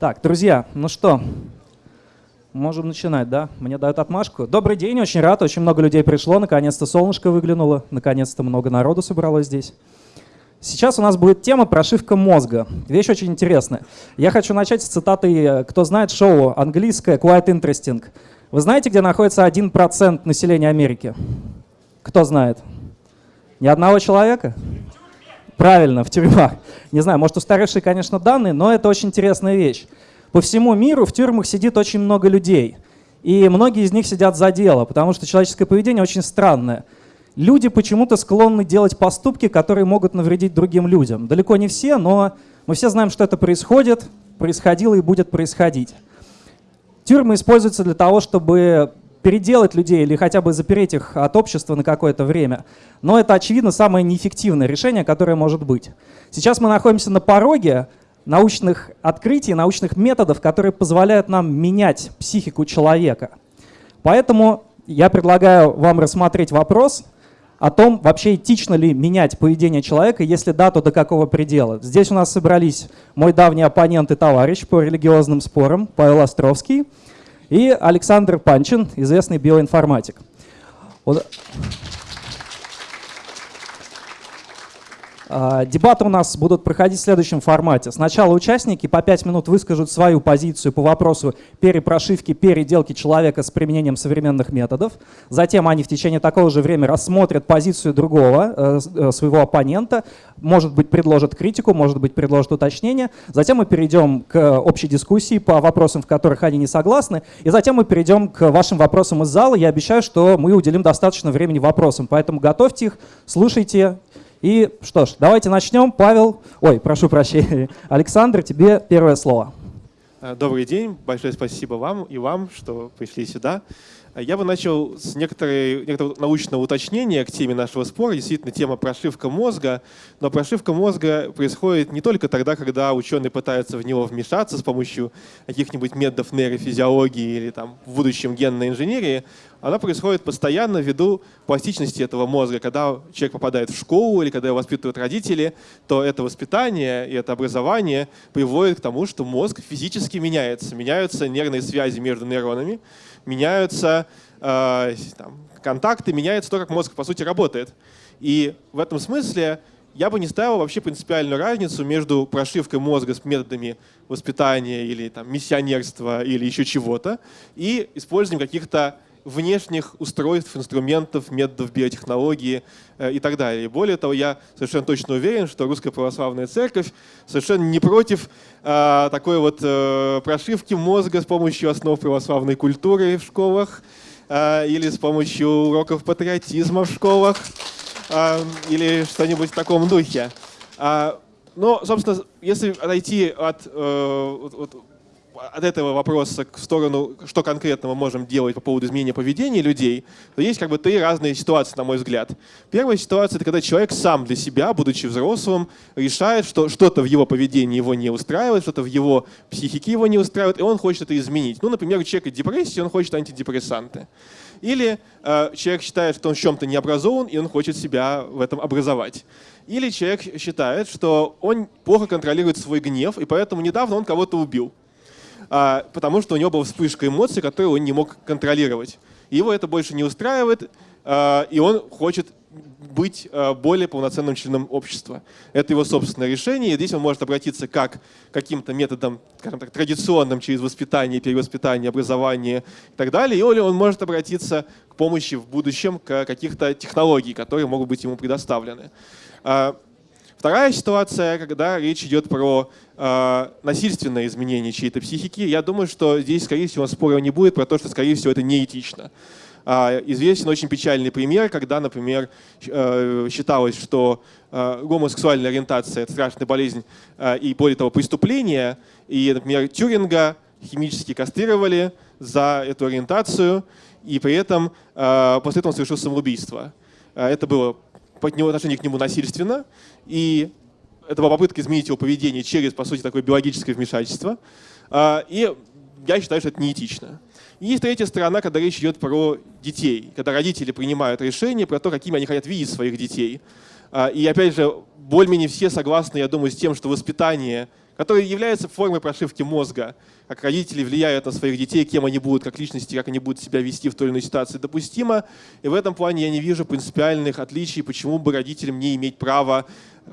Так, друзья, ну что, можем начинать, да? Мне дают отмашку. Добрый день, очень рад, очень много людей пришло, наконец-то солнышко выглянуло, наконец-то много народу собралось здесь. Сейчас у нас будет тема прошивка мозга. Вещь очень интересная. Я хочу начать с цитаты, кто знает шоу английское Quite Interesting. Вы знаете, где находится 1% населения Америки? Кто знает? Ни одного человека? Правильно, в тюрьмах. Не знаю, может устаревшие, конечно, данные, но это очень интересная вещь. По всему миру в тюрьмах сидит очень много людей. И многие из них сидят за дело, потому что человеческое поведение очень странное. Люди почему-то склонны делать поступки, которые могут навредить другим людям. Далеко не все, но мы все знаем, что это происходит, происходило и будет происходить. Тюрьмы используются для того, чтобы переделать людей или хотя бы запереть их от общества на какое-то время. Но это, очевидно, самое неэффективное решение, которое может быть. Сейчас мы находимся на пороге научных открытий, научных методов, которые позволяют нам менять психику человека. Поэтому я предлагаю вам рассмотреть вопрос о том, вообще этично ли менять поведение человека, если да, то до какого предела. Здесь у нас собрались мой давний оппонент и товарищ по религиозным спорам Павел Островский – и Александр Панчин, известный биоинформатик. А, дебаты у нас будут проходить в следующем формате. Сначала участники по 5 минут выскажут свою позицию по вопросу перепрошивки, переделки человека с применением современных методов. Затем они в течение такого же времени рассмотрят позицию другого, э, э, своего оппонента, может быть, предложат критику, может быть, предложат уточнение. Затем мы перейдем к общей дискуссии по вопросам, в которых они не согласны. И затем мы перейдем к вашим вопросам из зала. Я обещаю, что мы уделим достаточно времени вопросам, поэтому готовьте их, слушайте и что ж, давайте начнем. Павел, ой, прошу прощения, Александр, тебе первое слово. Э, добрый день, большое спасибо вам и вам, что пришли сюда. Э, я бы начал с некоторого научного уточнения к теме нашего спора. Действительно, тема прошивка мозга. Но прошивка мозга происходит не только тогда, когда ученые пытаются в него вмешаться с помощью каких-нибудь методов нейрофизиологии или там, в будущем генной инженерии, она происходит постоянно ввиду пластичности этого мозга. Когда человек попадает в школу или когда его воспитывают родители, то это воспитание и это образование приводит к тому, что мозг физически меняется. Меняются нервные связи между нейронами, меняются э, там, контакты, меняется то, как мозг по сути работает. И в этом смысле я бы не ставил вообще принципиальную разницу между прошивкой мозга с методами воспитания или там, миссионерства или еще чего-то и использованием каких-то внешних устройств, инструментов, методов биотехнологии э, и так далее. Более того, я совершенно точно уверен, что Русская Православная Церковь совершенно не против э, такой вот э, прошивки мозга с помощью основ православной культуры в школах или с помощью уроков патриотизма в школах или что-нибудь в таком духе. А, но, собственно, если отойти от, э, от от этого вопроса в сторону, что конкретно мы можем делать по поводу изменения поведения людей, то есть как бы три разные ситуации, на мой взгляд. Первая ситуация — это когда человек сам для себя, будучи взрослым, решает, что что-то в его поведении его не устраивает, что-то в его психике его не устраивает, и он хочет это изменить. Ну, например, у человека депрессия, он хочет антидепрессанты. Или э, человек считает, что он в чем-то не образован, и он хочет себя в этом образовать. Или человек считает, что он плохо контролирует свой гнев, и поэтому недавно он кого-то убил. А, потому что у него была вспышка эмоций, которую он не мог контролировать. Его это больше не устраивает, а, и он хочет быть а, более полноценным членом общества. Это его собственное решение, здесь он может обратиться как каким-то методам, скажем так, традиционным через воспитание, перевоспитание, образование и так далее, или он может обратиться к помощи в будущем к каких-то технологий, которые могут быть ему предоставлены. Вторая ситуация, когда речь идет про э, насильственное изменение чьей-то психики, я думаю, что здесь, скорее всего, спора не будет про то, что, скорее всего, это неэтично. Э, известен очень печальный пример, когда, например, э, считалось, что э, гомосексуальная ориентация – это страшная болезнь э, и, более того, преступление, и, например, Тюринга химически кастрировали за эту ориентацию, и при этом э, после этого он совершил самоубийство. Э, это было по отношению к нему насильственно, и это была попытка изменить его поведение через, по сути, такое биологическое вмешательство. А, и я считаю, что это неэтично. И есть третья сторона, когда речь идет про детей, когда родители принимают решение про то, какими они хотят видеть своих детей. А, и опять же, более-менее все согласны, я думаю, с тем, что воспитание которые являются формой прошивки мозга, как родители влияют на своих детей, кем они будут, как личности, как они будут себя вести в той или иной ситуации, допустимо. И в этом плане я не вижу принципиальных отличий, почему бы родителям не иметь права,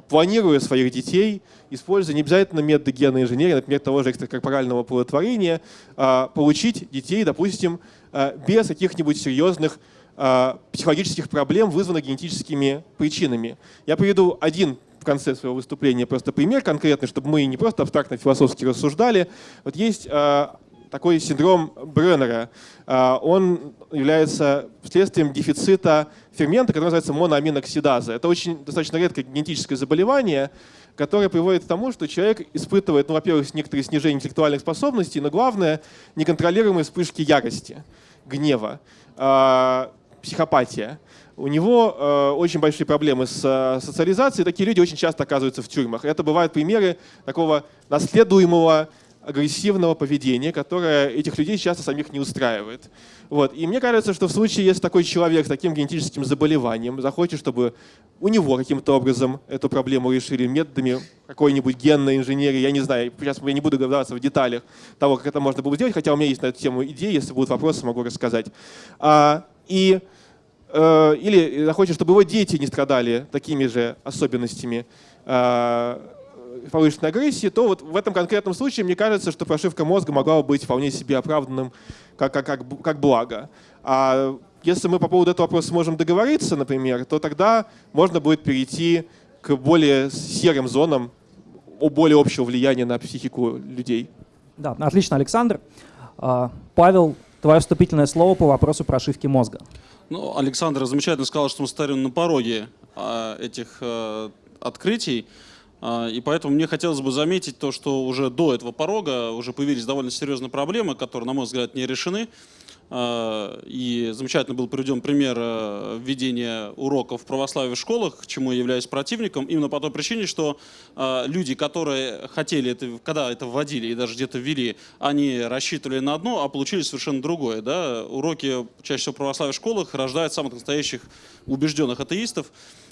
планируя своих детей, используя не обязательно методы генной инженерии, например, того же экстракорпорального оплодотворения, а, получить детей, допустим, а, без каких-нибудь серьезных а, психологических проблем, вызванных генетическими причинами. Я приведу один конце своего выступления просто пример конкретный, чтобы мы не просто абстрактно философски рассуждали. Вот есть а, такой синдром Бреннера. Он является следствием дефицита фермента, который называется моноаминоксидаза. Это очень достаточно редкое генетическое заболевание, которое приводит к тому, что человек испытывает, ну, во-первых, некоторые снижение интеллектуальных способностей, но главное, неконтролируемые вспышки ярости, гнева психопатия. У него э, очень большие проблемы с э, социализацией. Такие люди очень часто оказываются в тюрьмах. Это бывают примеры такого наследуемого агрессивного поведения, которое этих людей часто самих не устраивает. Вот. И мне кажется, что в случае, если такой человек с таким генетическим заболеванием захочет, чтобы у него каким-то образом эту проблему решили методами какой-нибудь генной инженерии, я не знаю, сейчас я не буду говорить в деталях того, как это можно было сделать, хотя у меня есть на эту тему идеи, если будут вопросы, могу рассказать. А, и или захочет, чтобы его дети не страдали такими же особенностями э, повышенной агрессии, то вот в этом конкретном случае мне кажется, что прошивка мозга могла бы быть вполне себе оправданным как, как, как, как благо. А если мы по поводу этого вопроса сможем договориться, например, то тогда можно будет перейти к более серым зонам, более общего влияния на психику людей. Да, отлично, Александр. А, Павел, твое вступительное слово по вопросу прошивки мозга. Ну, Александр замечательно сказал, что мы стоим на пороге а, этих а, открытий. А, и поэтому мне хотелось бы заметить то, что уже до этого порога уже появились довольно серьезные проблемы, которые, на мой взгляд, не решены. А, и замечательно был приведен пример э, введения уроков православия в школах, к чему я являюсь противником, именно по той причине, что а, люди, которые хотели это, когда это вводили и даже где-то ввели, они рассчитывали на одно, а получили совершенно другое. Да? Уроки чаще всего православия в школах рождают самых настоящих убежденных атеистов.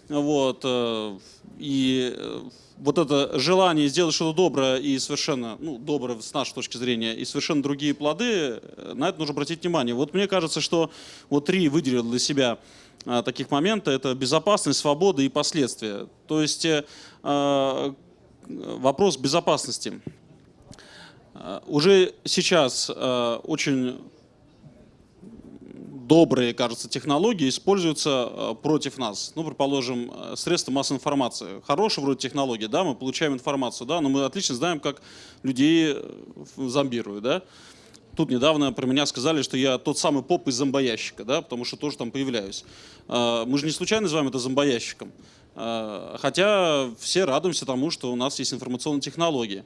Вот, э, и э, вот это желание сделать что-то доброе и совершенно, ну, доброе с нашей точки зрения, и совершенно другие плоды, э, на это нужно обратить внимание. Вот мне кажется, что вот три выделил для себя а, таких момента, это безопасность, свобода и последствия. То есть а, вопрос безопасности. Уже сейчас очень добрые, кажется, технологии используются э, против нас. Ну, предположим, э, средства массовой информации. Хорошие вроде технологии, да, мы получаем информацию, да, но мы отлично знаем, как людей э, зомбируют, да. Тут недавно про меня сказали, что я тот самый поп из зомбоящика, да, потому что тоже там появляюсь. Мы же не случайно называем это зомбоящиком. Э, хотя все радуемся тому, что у нас есть информационные технологии.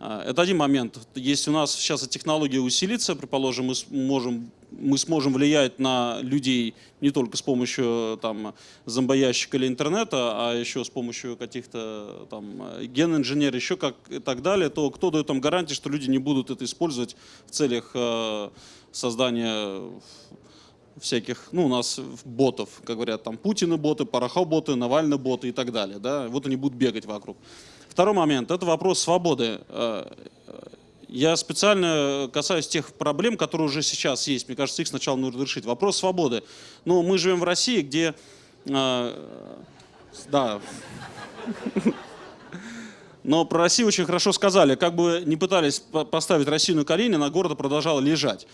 Э, это один момент. Если у нас сейчас эта технология усилится, предположим, мы сможем, мы сможем влиять на людей не только с помощью там, зомбоящика или интернета, а еще с помощью каких-то там, ген-инженеров, еще как и так далее, то кто дает там гарантии, что люди не будут это использовать в целях э, создания всяких, ну, у нас ботов, как говорят, там Путины боты, Порохов-боты, Навальный боты и так далее, да, вот они будут бегать вокруг. Второй момент – это вопрос свободы. Э, я специально касаюсь тех проблем, которые уже сейчас есть. Мне кажется, их сначала нужно решить. Вопрос свободы. Ну, мы живем в России, где... Э, да. Но про Россию очень хорошо сказали. Как бы не пытались поставить Россию на колени, на города продолжала лежать.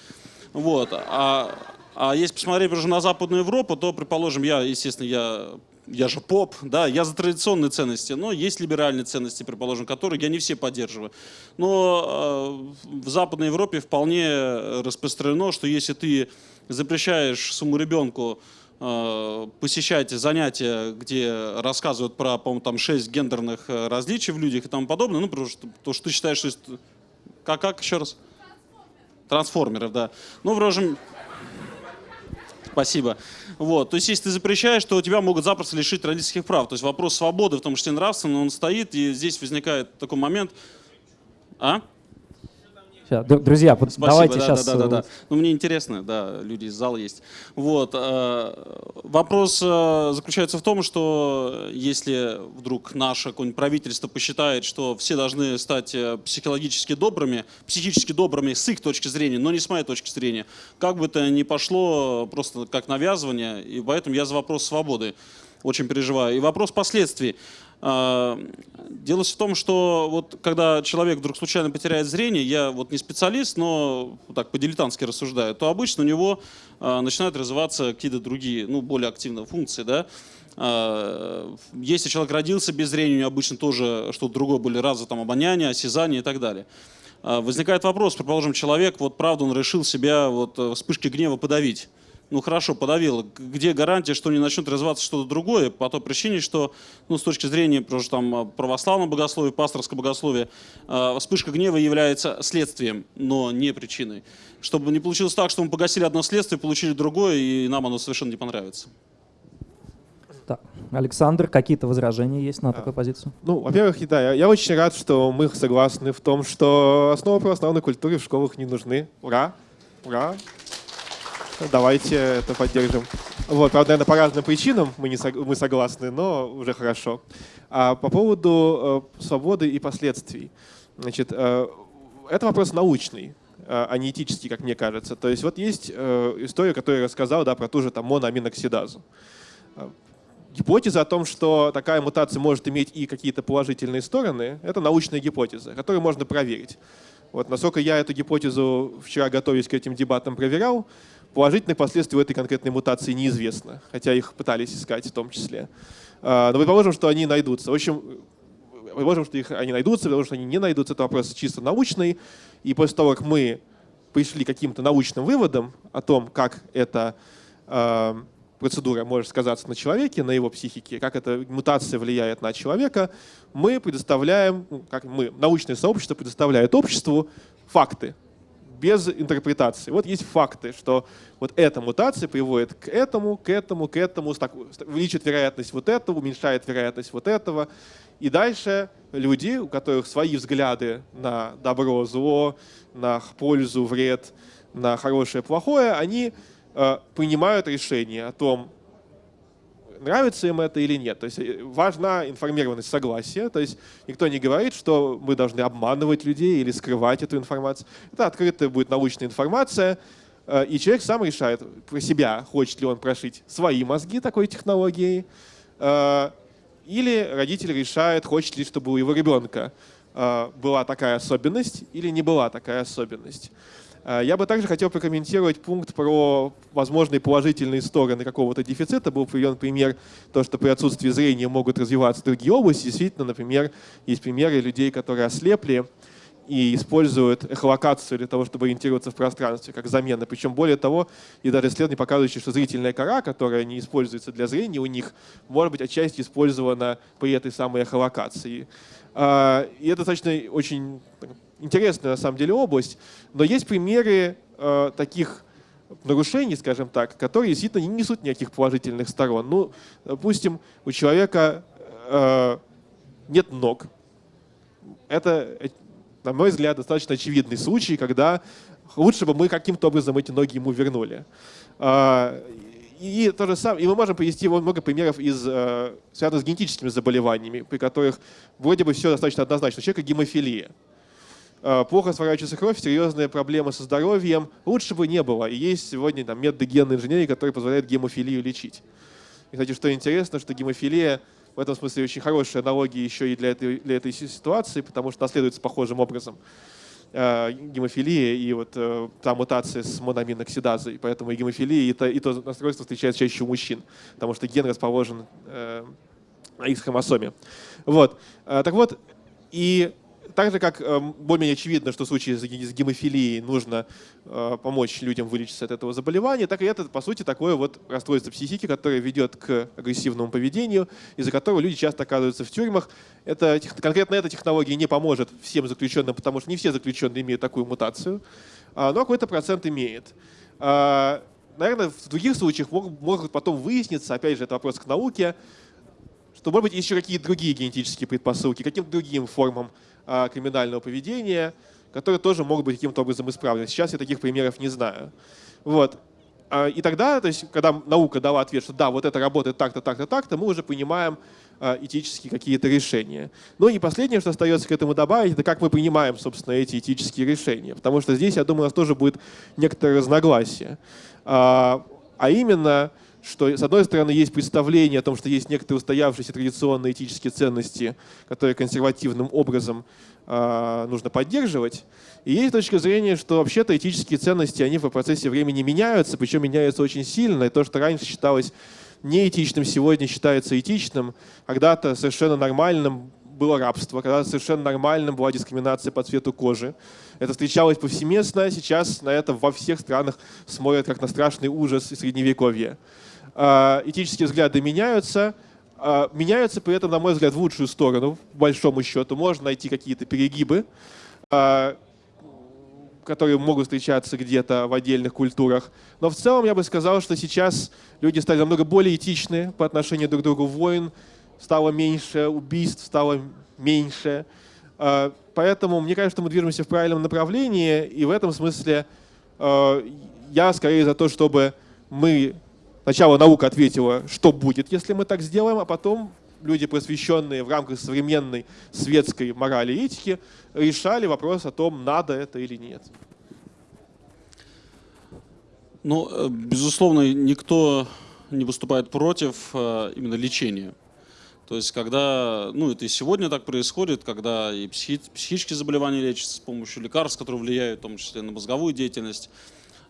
Вот. А а если посмотреть уже на Западную Европу, то, предположим, я, естественно, я, я же поп, да, я за традиционные ценности, но есть либеральные ценности, предположим, которые я не все поддерживаю. Но э, в Западной Европе вполне распространено, что если ты запрещаешь своему ребенку э, посещать занятия, где рассказывают про, по-моему, там шесть гендерных э, различий в людях и тому подобное, ну, потому что, потому что ты считаешь, что... Как, как еще раз? Трансформеров, да. Ну, в общем, Спасибо. Вот. То есть, если ты запрещаешь, то тебя могут запросто лишить родительских прав. То есть вопрос свободы в том числе нравственно, он стоит, и здесь возникает такой момент. А? Сейчас, друзья, Спасибо, давайте да, сейчас... Да, да, да, да. Ну, мне интересно, да, люди из зала есть. Вот. Э, вопрос э, заключается в том, что если вдруг наше какое-нибудь правительство посчитает, что все должны стать э, психологически добрыми, психически добрыми с их точки зрения, но не с моей точки зрения, как бы это ни пошло просто как навязывание, и поэтому я за вопрос свободы очень переживаю. И вопрос последствий. А, дело в том, что вот когда человек вдруг случайно потеряет зрение, я вот не специалист, но так по-дилетантски рассуждаю, то обычно у него а, начинают развиваться какие-то другие, ну, более активные функции, да. А, если человек родился без зрения, у него обычно тоже что-то другое были разы, там, обоняние, осязание и так далее. Возникает вопрос, предположим, человек, вот правда, он решил себя вот э, вспышки гнева подавить ну хорошо, подавило. Где гарантия, что не начнет развиваться что-то другое? По той причине, что ну, с точки зрения просто, там, а, православного богословия, пасторского богословия, э, вспышка гнева является следствием, но не причиной. Чтобы не получилось так, что мы погасили одно следствие, получили другое, и нам оно совершенно не понравится. Так. Александр, какие-то возражения есть на а, такую позицию? Ну, во-первых, да, я, я очень рад, что мы согласны в том, что основы православной культуры в школах не нужны. Ура! Ура! Давайте это поддержим. Вот, правда, наверное, по разным причинам мы, не сог, мы согласны, но уже хорошо. А по поводу э, свободы и последствий. Значит, э, это вопрос научный, э, а не этический, как мне кажется. То есть вот есть э, история, которую я рассказал да, про ту же там, моноаминоксидазу. Э, гипотеза о том, что такая мутация может иметь и какие-то положительные стороны, это научная гипотеза, которую можно проверить. Вот насколько я эту гипотезу вчера, готовясь к этим дебатам, проверял, Положительных последствий у этой конкретной мутации неизвестно, хотя их пытались искать в том числе. А, но предположим, что они найдутся. В общем, предположим, что их, они найдутся, предположим, что они не найдутся. Это вопрос чисто научный. И после того, как мы пришли к каким-то научным выводам о том, как эта э, процедура может сказаться на человеке, на его психике, как эта мутация влияет на человека, мы предоставляем, ну, как мы, научное сообщество предоставляет обществу факты без интерпретации. Вот есть факты, что вот эта мутация приводит к этому, к этому, к этому, увеличит вероятность вот этого, уменьшает вероятность вот этого. И дальше люди, у которых свои взгляды на добро, зло, на пользу, вред, на хорошее, плохое, они э, принимают решение о том, нравится им это или нет. То есть э, важна информированность согласия. То есть никто не говорит, что мы должны обманывать людей или скрывать эту информацию. Это открытая будет научная информация, э, и человек сам решает про себя, хочет ли он прошить свои мозги такой технологией, э, или родитель решает, хочет ли, чтобы у его ребенка была такая особенность или не была такая особенность. Э, я бы также хотел прокомментировать пункт про возможные положительные стороны какого-то дефицита. Был приведен пример, то, что при отсутствии зрения могут развиваться другие области. Действительно, например, есть примеры людей, которые ослепли и используют эхолокацию для того, чтобы ориентироваться в пространстве, как замена. Причем, более того, и даже исследования показывающие, что зрительная кора, которая не используется для зрения у них, может быть отчасти использована при этой самой эхолокации. А, и это достаточно очень интересная на самом деле область, но есть примеры э, таких нарушений, скажем так, которые действительно не несут никаких положительных сторон. Ну, допустим, у человека э, нет ног. Это, на мой взгляд, достаточно очевидный случай, когда лучше бы мы каким-то образом эти ноги ему вернули. Э, и, то же самое, и мы можем привести много примеров, из, э, связанных с генетическими заболеваниями, при которых вроде бы все достаточно однозначно. У человека гемофилия. Э, плохо сворачивается кровь, серьезные проблемы со здоровьем. Лучше бы не было. И есть сегодня там, методы генной инженерии, которые позволяют гемофилию лечить. И, кстати, что интересно, что гемофилия в этом смысле очень хорошая аналогия еще и для этой, для этой ситуации, потому что наследуется похожим образом э, гемофилия и вот э, та мутация с мономиноксидазой. Поэтому и гемофилия, и то, и то расстройство встречается чаще у мужчин, потому что ген расположен э, на X-хромосоме. Вот. Э, так вот, и так же, как э, более-менее очевидно, что в случае с гемофилией нужно э, помочь людям вылечиться от этого заболевания, так и это, по сути, такое вот расстройство психики, которое ведет к агрессивному поведению, из-за которого люди часто оказываются в тюрьмах. Это, конкретно эта технология не поможет всем заключенным, потому что не все заключенные имеют такую мутацию, а, но какой-то процент имеет. А, наверное, в других случаях могут потом выясниться, опять же, это вопрос к науке, что, может быть, еще какие-то другие генетические предпосылки, каким-то другим формам криминального поведения, которые тоже могут быть каким-то образом исправлены. Сейчас я таких примеров не знаю. Вот. А, и тогда, то есть, когда наука дала ответ, что да, вот это работает так-то, так-то, так-то, мы уже понимаем а, этические какие-то решения. Ну и последнее, что остается к этому добавить, это как мы принимаем, собственно, эти этические решения. Потому что здесь, я думаю, у нас тоже будет некоторое разногласие. А, а именно, что, с одной стороны, есть представление о том, что есть некоторые устоявшиеся традиционные этические ценности, которые консервативным образом э, нужно поддерживать. И есть точка зрения, что вообще-то этические ценности, они в процессе времени меняются, причем меняются очень сильно. И то, что раньше считалось неэтичным, сегодня считается этичным. Когда-то совершенно нормальным было рабство, когда совершенно нормальным была дискриминация по цвету кожи. Это встречалось повсеместно, сейчас на это во всех странах смотрят как на страшный ужас и средневековье. А, этические взгляды меняются, а, меняются при этом, на мой взгляд, в лучшую сторону, в большому счету. Можно найти какие-то перегибы, а, которые могут встречаться где-то в отдельных культурах. Но в целом я бы сказал, что сейчас люди стали намного более этичны по отношению друг к другу. Войн стало меньше, убийств стало меньше. Поэтому мне кажется, что мы движемся в правильном направлении, и в этом смысле я скорее за то, чтобы мы Сначала наука ответила, что будет, если мы так сделаем, а потом люди, посвященные в рамках современной светской морали и этики, решали вопрос о том, надо это или нет. Ну, э, безусловно, никто не выступает против э, именно лечения. То есть, когда, ну, это и сегодня так происходит, когда и психи, психические заболевания лечатся с помощью лекарств, которые влияют в том числе на мозговую деятельность,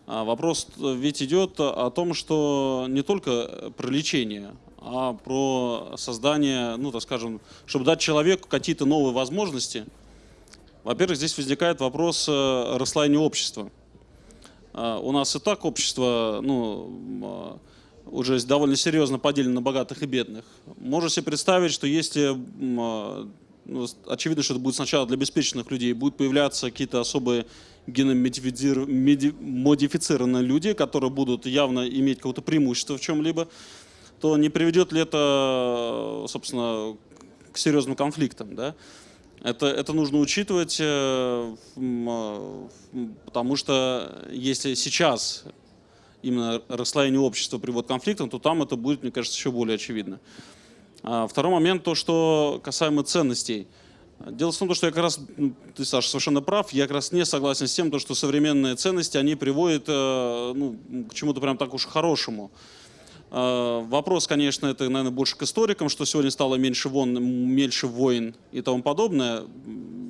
вопрос ведь идет о том, что не только про лечение, а про создание, ну так скажем, чтобы дать человеку какие-то новые возможности. Во-первых, здесь возникает вопрос э, расслоения общества. А, у нас и так общество ну, а, уже довольно серьезно поделено на богатых и бедных. Можно себе представить, что если, ну, очевидно, что это будет сначала для обеспеченных людей, будут появляться какие-то особые геномодифицированные люди, которые будут явно иметь какое-то преимущество в чем-либо, то не приведет ли это, собственно, к серьезным конфликтам, да? Это, это нужно учитывать, э, э, потому что если сейчас именно расслоение общества приводит к конфликтам, то там это будет, мне кажется, еще более очевидно. А второй момент, то, что касаемо ценностей – Дело в том, что я как раз, ты, Саша, совершенно прав, я как раз не согласен с тем, что современные ценности, они приводят э, ну, к чему-то прям так уж хорошему. Э, вопрос, конечно, это, наверное, больше к историкам, что сегодня стало меньше, вон, меньше войн и тому подобное.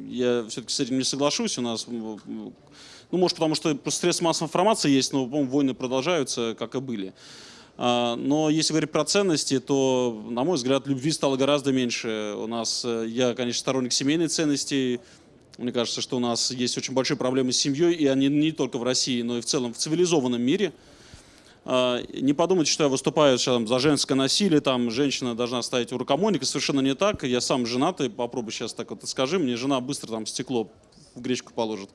Я все-таки с этим не соглашусь. У нас, ну, может, потому что средства массовой информации есть, но, по-моему, войны продолжаются, как и были. А, но если говорить про ценности, то, на мой взгляд, любви стало гораздо меньше. У нас, э, я, конечно, сторонник семейной ценностей. Мне кажется, что у нас есть очень большие проблемы с семьей, и они не только в России, но и в целом в цивилизованном мире. А, не подумайте, что я выступаю сейчас за женское насилие, там женщина должна стоять у рукомойника, совершенно не так. Я сам женатый, попробуй сейчас так вот скажи, мне жена быстро там стекло в гречку положит.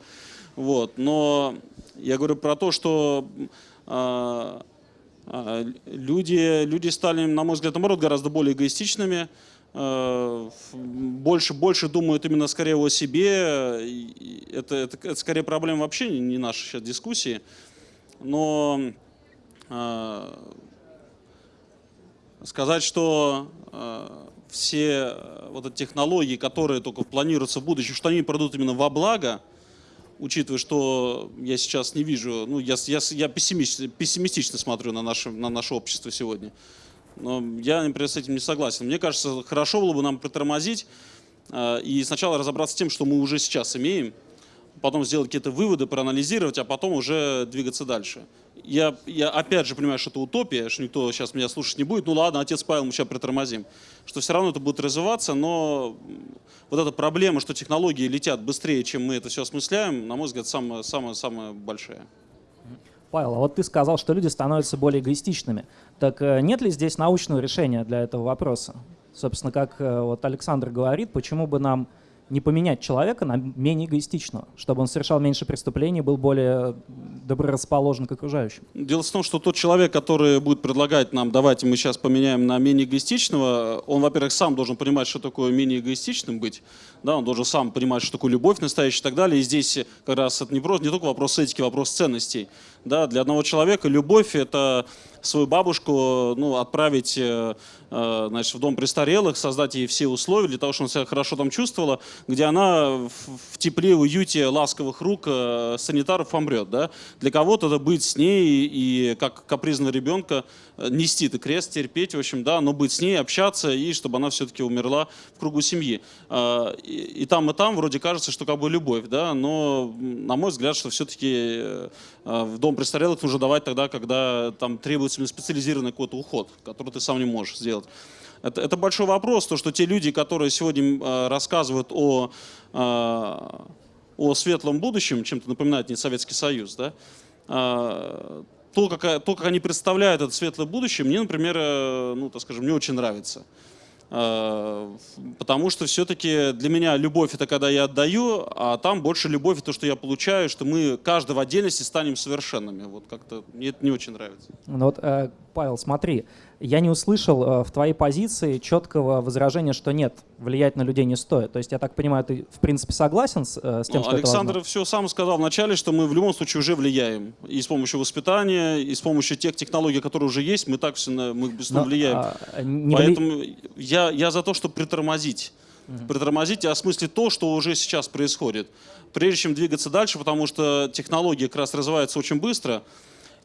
Вот. Но я говорю про то, что а, люди, люди стали, на мой взгляд, наоборот, гораздо более эгоистичными, а, больше, больше думают именно скорее о себе. Это, это, это скорее проблема вообще не нашей сейчас дискуссии. Но э, сказать, что э, все вот эти технологии, которые только планируются в будущем, что они пройдут именно во благо, учитывая, что я сейчас не вижу, ну, я, я, я пессимистично, пессимистично смотрю на наше, на наше общество сегодня. Но я, например, с этим не согласен. Мне кажется, хорошо было бы нам притормозить э, и сначала разобраться с тем, что мы уже сейчас имеем, потом сделать какие-то выводы, проанализировать, а потом уже двигаться дальше. Я, я опять же понимаю, что это утопия, что никто сейчас меня слушать не будет. Ну ладно, отец Павел, мы сейчас притормозим. Что все равно это будет развиваться, но вот эта проблема, что технологии летят быстрее, чем мы это все осмысляем, на мой взгляд, самая, самая, самая большая. Павел, а вот ты сказал, что люди становятся более эгоистичными. Так э, нет ли здесь научного решения для этого вопроса? Собственно, как э, вот Александр говорит, почему бы нам не поменять человека на менее эгоистичного, чтобы он совершал меньше преступлений, был более доброрасположен к окружающим? Дело в том, что тот человек, который будет предлагать нам, давайте мы сейчас поменяем на менее эгоистичного, он, во-первых, сам должен понимать, что такое менее эгоистичным быть, да, он должен сам понимать, что такое любовь настоящая и так далее. И здесь как раз это не, просто, не только вопрос этики, вопрос ценностей. Да, для одного человека любовь — это свою бабушку ну, отправить э, э, значит, в дом престарелых, создать ей все условия для того, чтобы она себя хорошо там чувствовала, где она в, тепле, уюте, ласковых рук э, санитаров помрет. Да? Для кого-то это быть с ней и как капризного ребенка нести ты крест, терпеть, в общем, да, но быть с ней, общаться, и чтобы она все-таки умерла в кругу семьи. И, и там, и там вроде кажется, что как бы любовь, да, но, на мой взгляд, что все-таки в дом престарелых нужно давать тогда, когда там требуется специализированный какой-то уход, который ты сам не можешь сделать. Это, это большой вопрос, то, что те люди, которые сегодня э, рассказывают о, э, о светлом будущем, чем-то напоминает не Советский Союз, да, э, то, как, то, как они представляют это светлое будущее, мне, например, э, ну, так скажем, не очень нравится. Э, потому что все-таки для меня любовь это когда я отдаю, а там больше любовь это то, что я получаю, что мы каждый в отдельности станем совершенными. Вот как-то мне это не очень нравится. Ну вот, э, Павел, смотри, я не услышал э, в твоей позиции четкого возражения, что нет, влиять на людей не стоит. То есть я так понимаю, ты в принципе согласен с, э, с тем, ну, что Александр это все сам сказал вначале, что мы в любом случае уже влияем. И с помощью воспитания, и с помощью тех технологий, которые уже есть, мы так все мы быстро влияем. А, не Поэтому вли... я, я за то, чтобы притормозить. Угу. Притормозить и осмыслить то, что уже сейчас происходит. Прежде чем двигаться дальше, потому что технологии как раз развиваются очень быстро,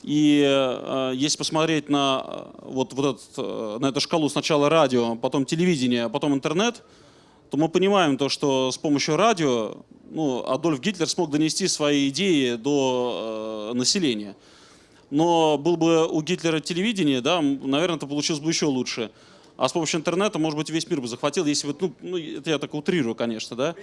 и э, если посмотреть на, э, вот, вот этот, э, на эту шкалу сначала радио, потом телевидение, а потом интернет, то мы понимаем то, что с помощью радио ну, Адольф Гитлер смог донести свои идеи до э, населения. Но был бы у Гитлера телевидение, да, наверное, это получилось бы еще лучше. А с помощью интернета, может быть, весь мир бы захватил, если бы, ну, ну это я так утрирую, конечно, да.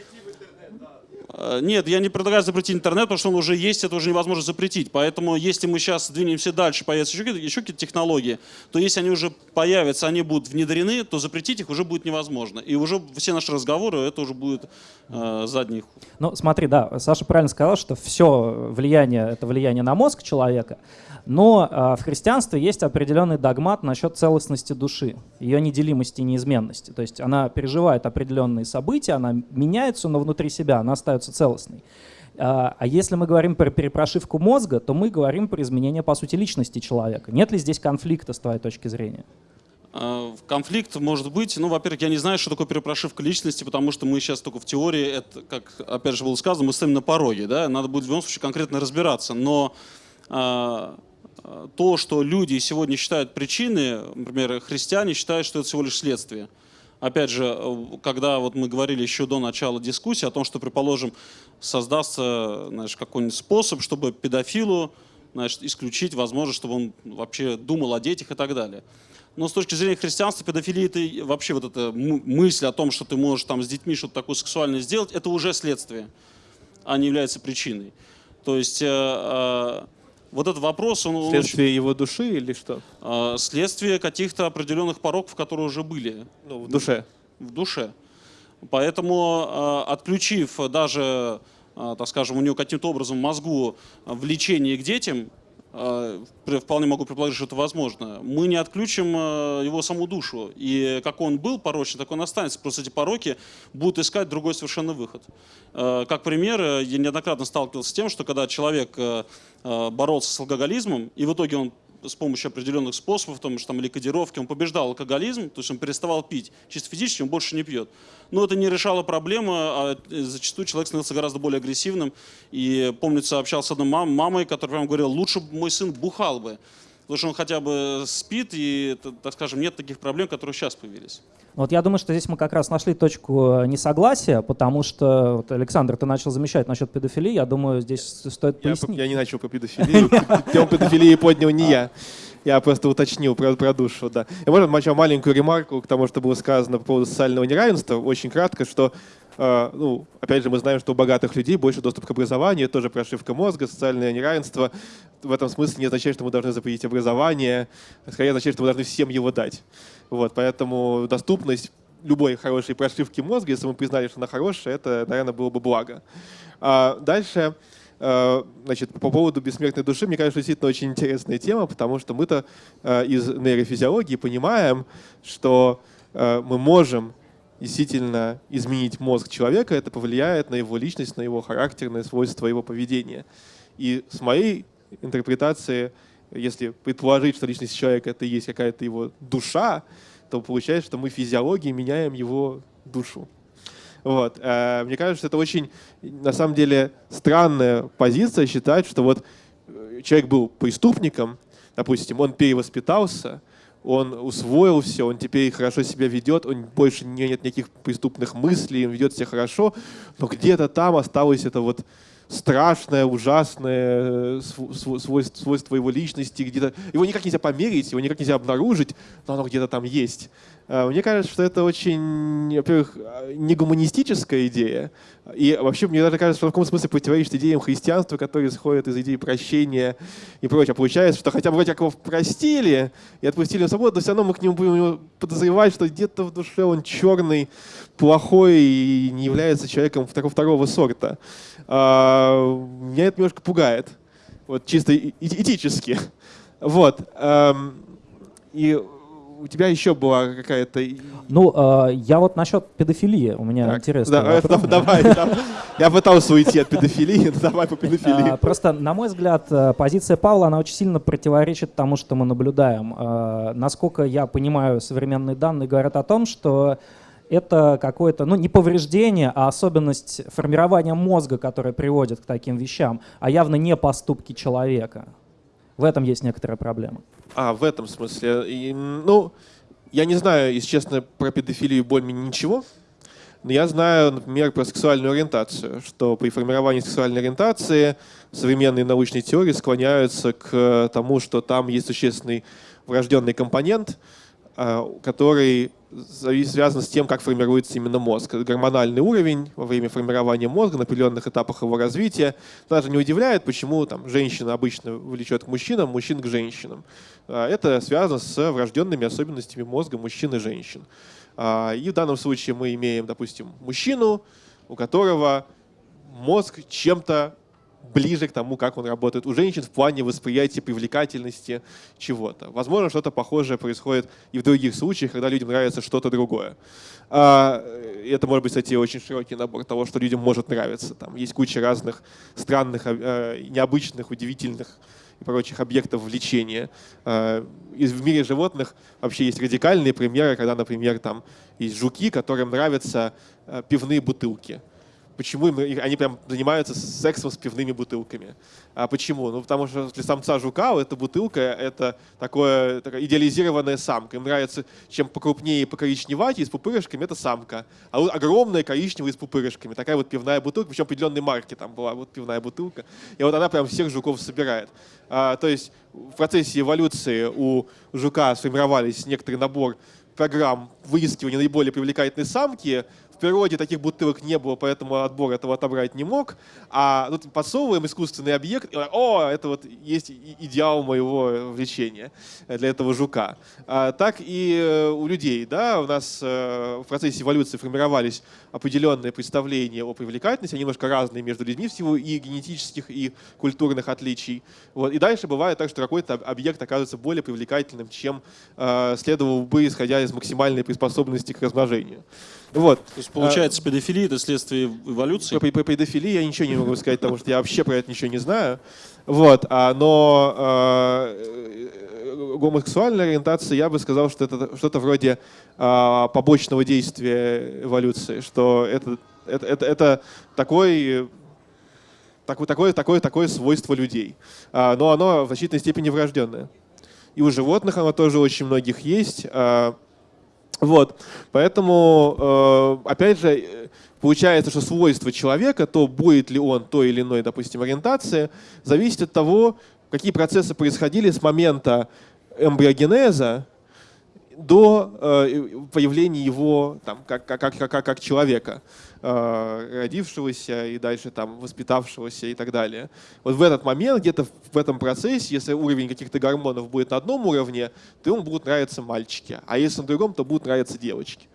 Э, нет, я не предлагаю запретить интернет, потому что он уже есть, это уже невозможно запретить. Поэтому если мы сейчас двинемся дальше, появятся еще какие-то, технологии, то если они уже появятся, они будут внедрены, то запретить их уже будет невозможно. И уже все наши разговоры, это уже будет э, задний Ну, смотри, да, Саша правильно сказал, что все влияние — это влияние на мозг человека. Но э, в христианстве есть определенный догмат насчет целостности души, ее неделимости и неизменности. То есть она переживает определенные события, она меняется, но внутри себя она остается целостной. А, а если мы говорим про перепрошивку мозга, то мы говорим про изменение, по сути, личности человека. Нет ли здесь конфликта с твоей точки зрения? А, конфликт может быть, ну, во-первых, я не знаю, что такое перепрошивка личности, потому что мы сейчас только в теории, это, как опять же было сказано, мы стоим на пороге, да, надо будет в любом случае конкретно разбираться, но э, то, что люди сегодня считают причиной, например, христиане считают, что это всего лишь следствие. Опять же, когда вот мы говорили еще до начала дискуссии о том, что, предположим, создастся какой-нибудь способ, чтобы педофилу значит, исключить возможность, чтобы он вообще думал о детях и так далее. Но с точки зрения христианства, педофилия это вообще вот эта мысль о том, что ты можешь там с детьми что-то такое сексуальное сделать, это уже следствие, а не является причиной. То есть э, э, вот этот вопрос... Он, следствие он, его души или что? Э, следствие каких-то определенных пороков, которые уже были. Ну, в душе. В душе. Поэтому, э, отключив даже, э, так скажем, у него каким-то образом мозгу влечение к детям, вполне могу предположить, что это возможно, мы не отключим э, его саму душу. И как он был порочен, так он останется. Просто эти пороки будут искать другой совершенно выход. Э, как пример, я неоднократно сталкивался с тем, что когда человек боролся с алкоголизмом, и в итоге он с помощью определенных способов, что там, или кодировки, он побеждал алкоголизм, то есть он переставал пить. Чисто физически он больше не пьет. Но это не решало проблемы, а зачастую человек становился гораздо более агрессивным. И, помнится, общался с одной мам, мамой, которая прям говорила, лучше бы мой сын бухал бы. Потому что он хотя бы спит, и, так скажем, нет таких проблем, которые сейчас появились. Вот я думаю, что здесь мы как раз нашли точку э, несогласия, потому что, вот, Александр, ты начал замечать насчет педофилии, я думаю, здесь стоит я, пояснить. Я не начал по педофилии, тему педофилии поднял не я. Я просто уточнил про, про душу, да. Я, можно, начал маленькую ремарку к тому, что было сказано по поводу социального неравенства, очень кратко, что ну, опять же, мы знаем, что у богатых людей больше доступ к образованию, тоже прошивка мозга, социальное неравенство. В этом смысле не означает, что мы должны запретить образование, скорее означает, что мы должны всем его дать. Вот, поэтому доступность любой хорошей прошивки мозга, если мы признали, что она хорошая, это, наверное, было бы благо. А дальше, э, значит, по поводу бессмертной души, мне кажется, действительно очень интересная тема, потому что мы-то из нейрофизиологии понимаем, что мы можем действительно изменить мозг человека, это повлияет на его личность, на его характерные свойства, его поведения. И с моей интерпретации, если предположить, что личность человека это и есть какая-то его душа, то получается, что мы физиологией меняем его душу. Вот. Э, мне кажется, что это очень, на самом деле, странная позиция считать, что вот э, человек был преступником, допустим, он перевоспитался, он усвоил все, он теперь хорошо себя ведет, он больше не нет никаких преступных мыслей, он ведет себя хорошо, но где-то там осталось это вот страшное, ужасное э, свойство, свойство его личности, где-то его никак нельзя померить, его никак нельзя обнаружить, но оно где-то там есть. А, мне кажется, что это очень, во-первых, не гуманистическая идея, и вообще мне даже кажется, что в каком смысле противоречит идеям христианства, которые исходят из идеи прощения и прочее. Получается, что хотя бы вроде как его простили и отпустили на свободу, но все равно мы к нему будем подозревать, что где-то в душе он черный, плохой и не является человеком второго, второго сорта. А, меня это немножко пугает, вот чисто этически. Вот. И у тебя еще была какая-то... Ну, э, я вот насчет педофилии, у меня так, интересно. Да, это, давай. Я пытался уйти от педофилии, давай по педофилии. А, просто, на мой взгляд, э, позиция Павла, она очень сильно противоречит тому, что мы наблюдаем. А, насколько я понимаю, современные данные говорят о том, что это какое-то, ну, не повреждение, а особенность формирования мозга, которая приводит к таким вещам, а явно не поступки человека. В этом есть некоторая проблема. А, в этом смысле. И, ну, я не знаю, если честно, про педофилию более ничего. Но я знаю, например, про сексуальную ориентацию, что при формировании сексуальной ориентации современные научные теории склоняются к тому, что там есть существенный врожденный компонент, а, который связан с тем, как формируется именно мозг. Гормональный уровень во время формирования мозга на определенных этапах его развития даже не удивляет, почему там, женщина обычно влечет к мужчинам, мужчин к женщинам. А, это связано с врожденными особенностями мозга мужчин и женщин. А, и в данном случае мы имеем, допустим, мужчину, у которого мозг чем-то ближе к тому, как он работает у женщин в плане восприятия привлекательности чего-то. Возможно, что-то похожее происходит и в других случаях, когда людям нравится что-то другое. А, это может быть, кстати, очень широкий набор того, что людям может нравиться. Там есть куча разных странных, а, необычных, удивительных и прочих объектов влечения. А, в мире животных вообще есть радикальные примеры, когда, например, там есть жуки, которым нравятся пивные бутылки почему им, они прям занимаются сексом с пивными бутылками. А почему? Ну, потому что для самца жука эта бутылка — это такое, такая идеализированная самка. Им нравится, чем покрупнее и покоричневатее, с пупырышками — это самка. А вот огромная коричневая с пупырышками. Такая вот пивная бутылка, причем определенной марки там была вот пивная бутылка. И вот она прям всех жуков собирает. А, то есть в процессе эволюции у жука сформировались некоторый набор программ выискивания наиболее привлекательной самки, природе таких бутылок не было, поэтому отбор этого отобрать не мог. А тут подсовываем искусственный объект, и, о, это вот есть идеал моего влечения для этого жука. А, так и э, у людей, да, у нас э, в процессе эволюции формировались определенные представления о привлекательности, они немножко разные между людьми в силу и генетических, и культурных отличий. Вот. И дальше бывает так, что какой-то объект оказывается более привлекательным, чем э, следовало бы, исходя из максимальной приспособленности к размножению. Вот. То есть, получается, а, педофилия — это следствие эволюции? По, по педофилии я ничего не могу сказать, потому что я вообще про это ничего не знаю. Вот. А, но а, гомосексуальная ориентация, я бы сказал, что это что-то вроде а, побочного действия эволюции, что это, это, это, это такой такое, такое, такое, такое свойство людей. А, но оно в значительной степени врожденное. И у животных оно тоже очень многих есть. А, вот. Поэтому, э, опять же, получается, что свойство человека, то будет ли он той или иной, допустим, ориентации, зависит от того, какие процессы происходили с момента эмбриогенеза до э, появления его там, как, как, как, как, как человека. Э, родившегося и дальше там воспитавшегося и так далее. Вот в этот момент, где-то в этом процессе, если уровень каких-то гормонов будет на одном уровне, то ему будут нравиться мальчики, а если на другом, то будут нравиться девочки.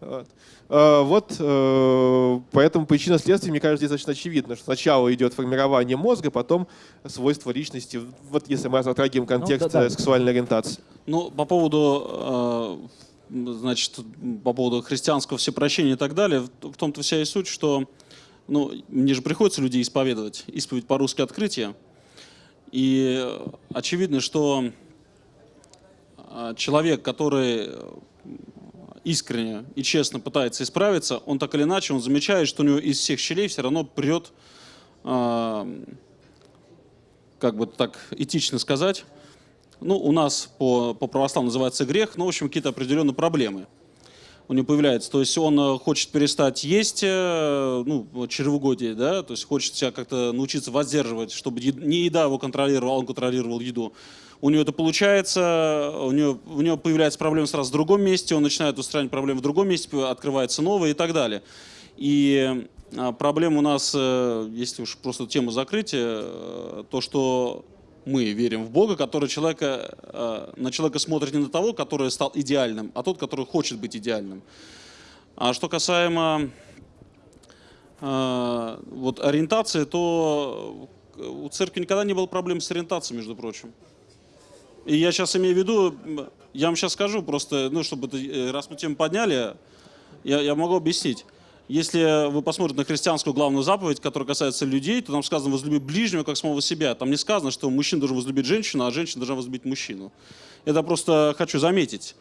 Вот. А, вот э, поэтому причина следствия, мне кажется, здесь достаточно очевидна, что сначала идет формирование мозга, потом свойства личности, вот если мы затрагиваем контекст Ну, да, да. сексуальной ориентации. Ну, по поводу, э, значит, по поводу христианского всепрощения и так далее, в том-то вся и суть, что ну, мне же приходится людей исповедовать, исповедь по-русски открытие. И э, очевидно, что э, человек, который э, искренне и честно пытается исправиться, он так или иначе, он замечает, что у него из всех щелей все равно прет, э, как бы так этично сказать, ну, у нас по, по православному называется грех, но, в общем, какие-то определенные проблемы у него появляются. То есть он э, хочет перестать есть, э, ну, чревугодие, да, то есть хочет себя как-то научиться воздерживать, чтобы не еда его контролировала, а он контролировал еду. У него это получается, у него, у него появляется проблема сразу в другом месте, он начинает устранять проблемы в другом месте, открывается новая и так далее. И а, проблема у нас, э, если уж просто тему закрыть, то, что мы верим в Бога, который человека, э, на человека смотрит не на того, который стал идеальным, а тот, который хочет быть идеальным. А что касаемо э, вот, ориентации, то у церкви никогда не было проблем с ориентацией, между прочим. И я сейчас имею в виду, я вам сейчас скажу просто, ну, чтобы, э, раз мы тему подняли, я, я могу объяснить. Если вы посмотрите на христианскую главную заповедь, которая касается людей, то там сказано «возлюби ближнего, как самого себя». Там не сказано, что мужчина должен возлюбить женщину, а женщина должна возлюбить мужчину. Это просто хочу заметить.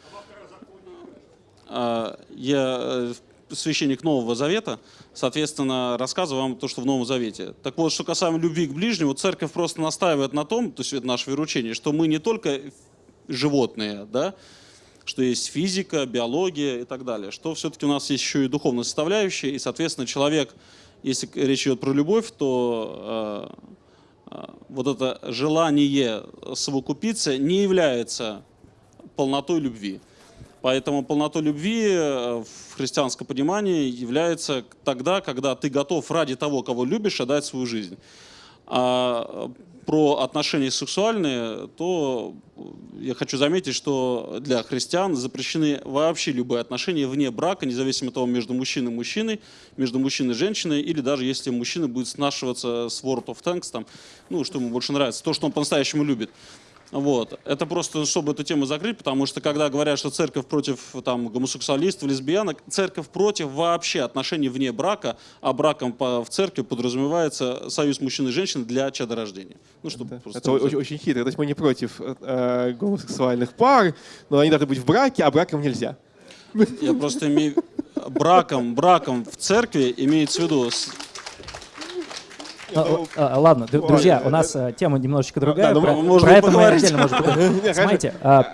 А, Я э, священник Нового Завета, соответственно, рассказываю вам то, что в Новом Завете. Так вот, что касаемо любви к ближнему, церковь просто настаивает на том, то есть это наше вероучение, что мы не только животные, да, что есть физика, биология и так далее, что все-таки у нас есть еще и духовная составляющая, и, соответственно, человек, если речь идет про любовь, то э, э, вот это желание совокупиться не является полнотой любви. Поэтому полнотой любви э, в христианском понимании является тогда, когда ты готов ради того, кого любишь, отдать свою жизнь. А про отношения сексуальные, то я хочу заметить, что для христиан запрещены вообще любые отношения вне брака, независимо от того, между мужчиной и мужчиной, между мужчиной и женщиной, или даже если мужчина будет снашиваться с World of Tanks, там, ну, что ему больше нравится, то, что он по-настоящему любит. Вот. Это просто, чтобы эту тему закрыть, потому что когда говорят, что церковь против там, гомосексуалистов, лесбиянок, церковь против вообще отношений вне брака, а браком по, в церкви подразумевается союз мужчины и женщины для чадорождения. Ну, чтобы Это, просто это очень, очень хитро. То есть мы не против э, гомосексуальных пар, но они должны быть в браке, а браком нельзя. Я просто имею браком, браком в церкви имеется в виду Ладно, д- друзья, у нас э, тема немножечко другая. ну, про это мы отдельно можем. Смотрите, а,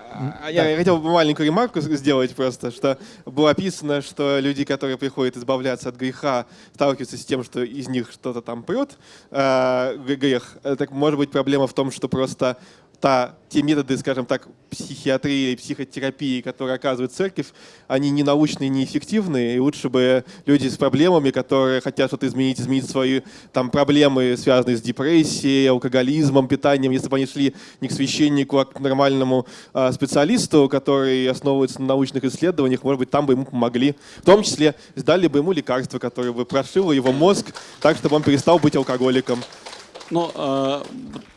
А Я, хотел бы маленькую ремарку сделать просто, что было описано, что люди, которые приходят избавляться от греха, сталкиваются с тем, что из них что-то там прет, э, грех. Э, Так может быть проблема в том, что просто та, те методы, скажем так, психиатрии и психотерапии, которые оказывает церковь, они не научные, не эффективные, и лучше бы люди с проблемами, которые хотят что-то изменить, изменить свои там проблемы, связанные с депрессией, алкоголизмом, питанием, если бы они шли не к священнику, а к нормальному а, специалисту, который основывается на научных исследованиях, может быть, там бы ему помогли. В том числе дали бы ему лекарство, которое бы прошило его мозг так, чтобы он перестал быть алкоголиком. Но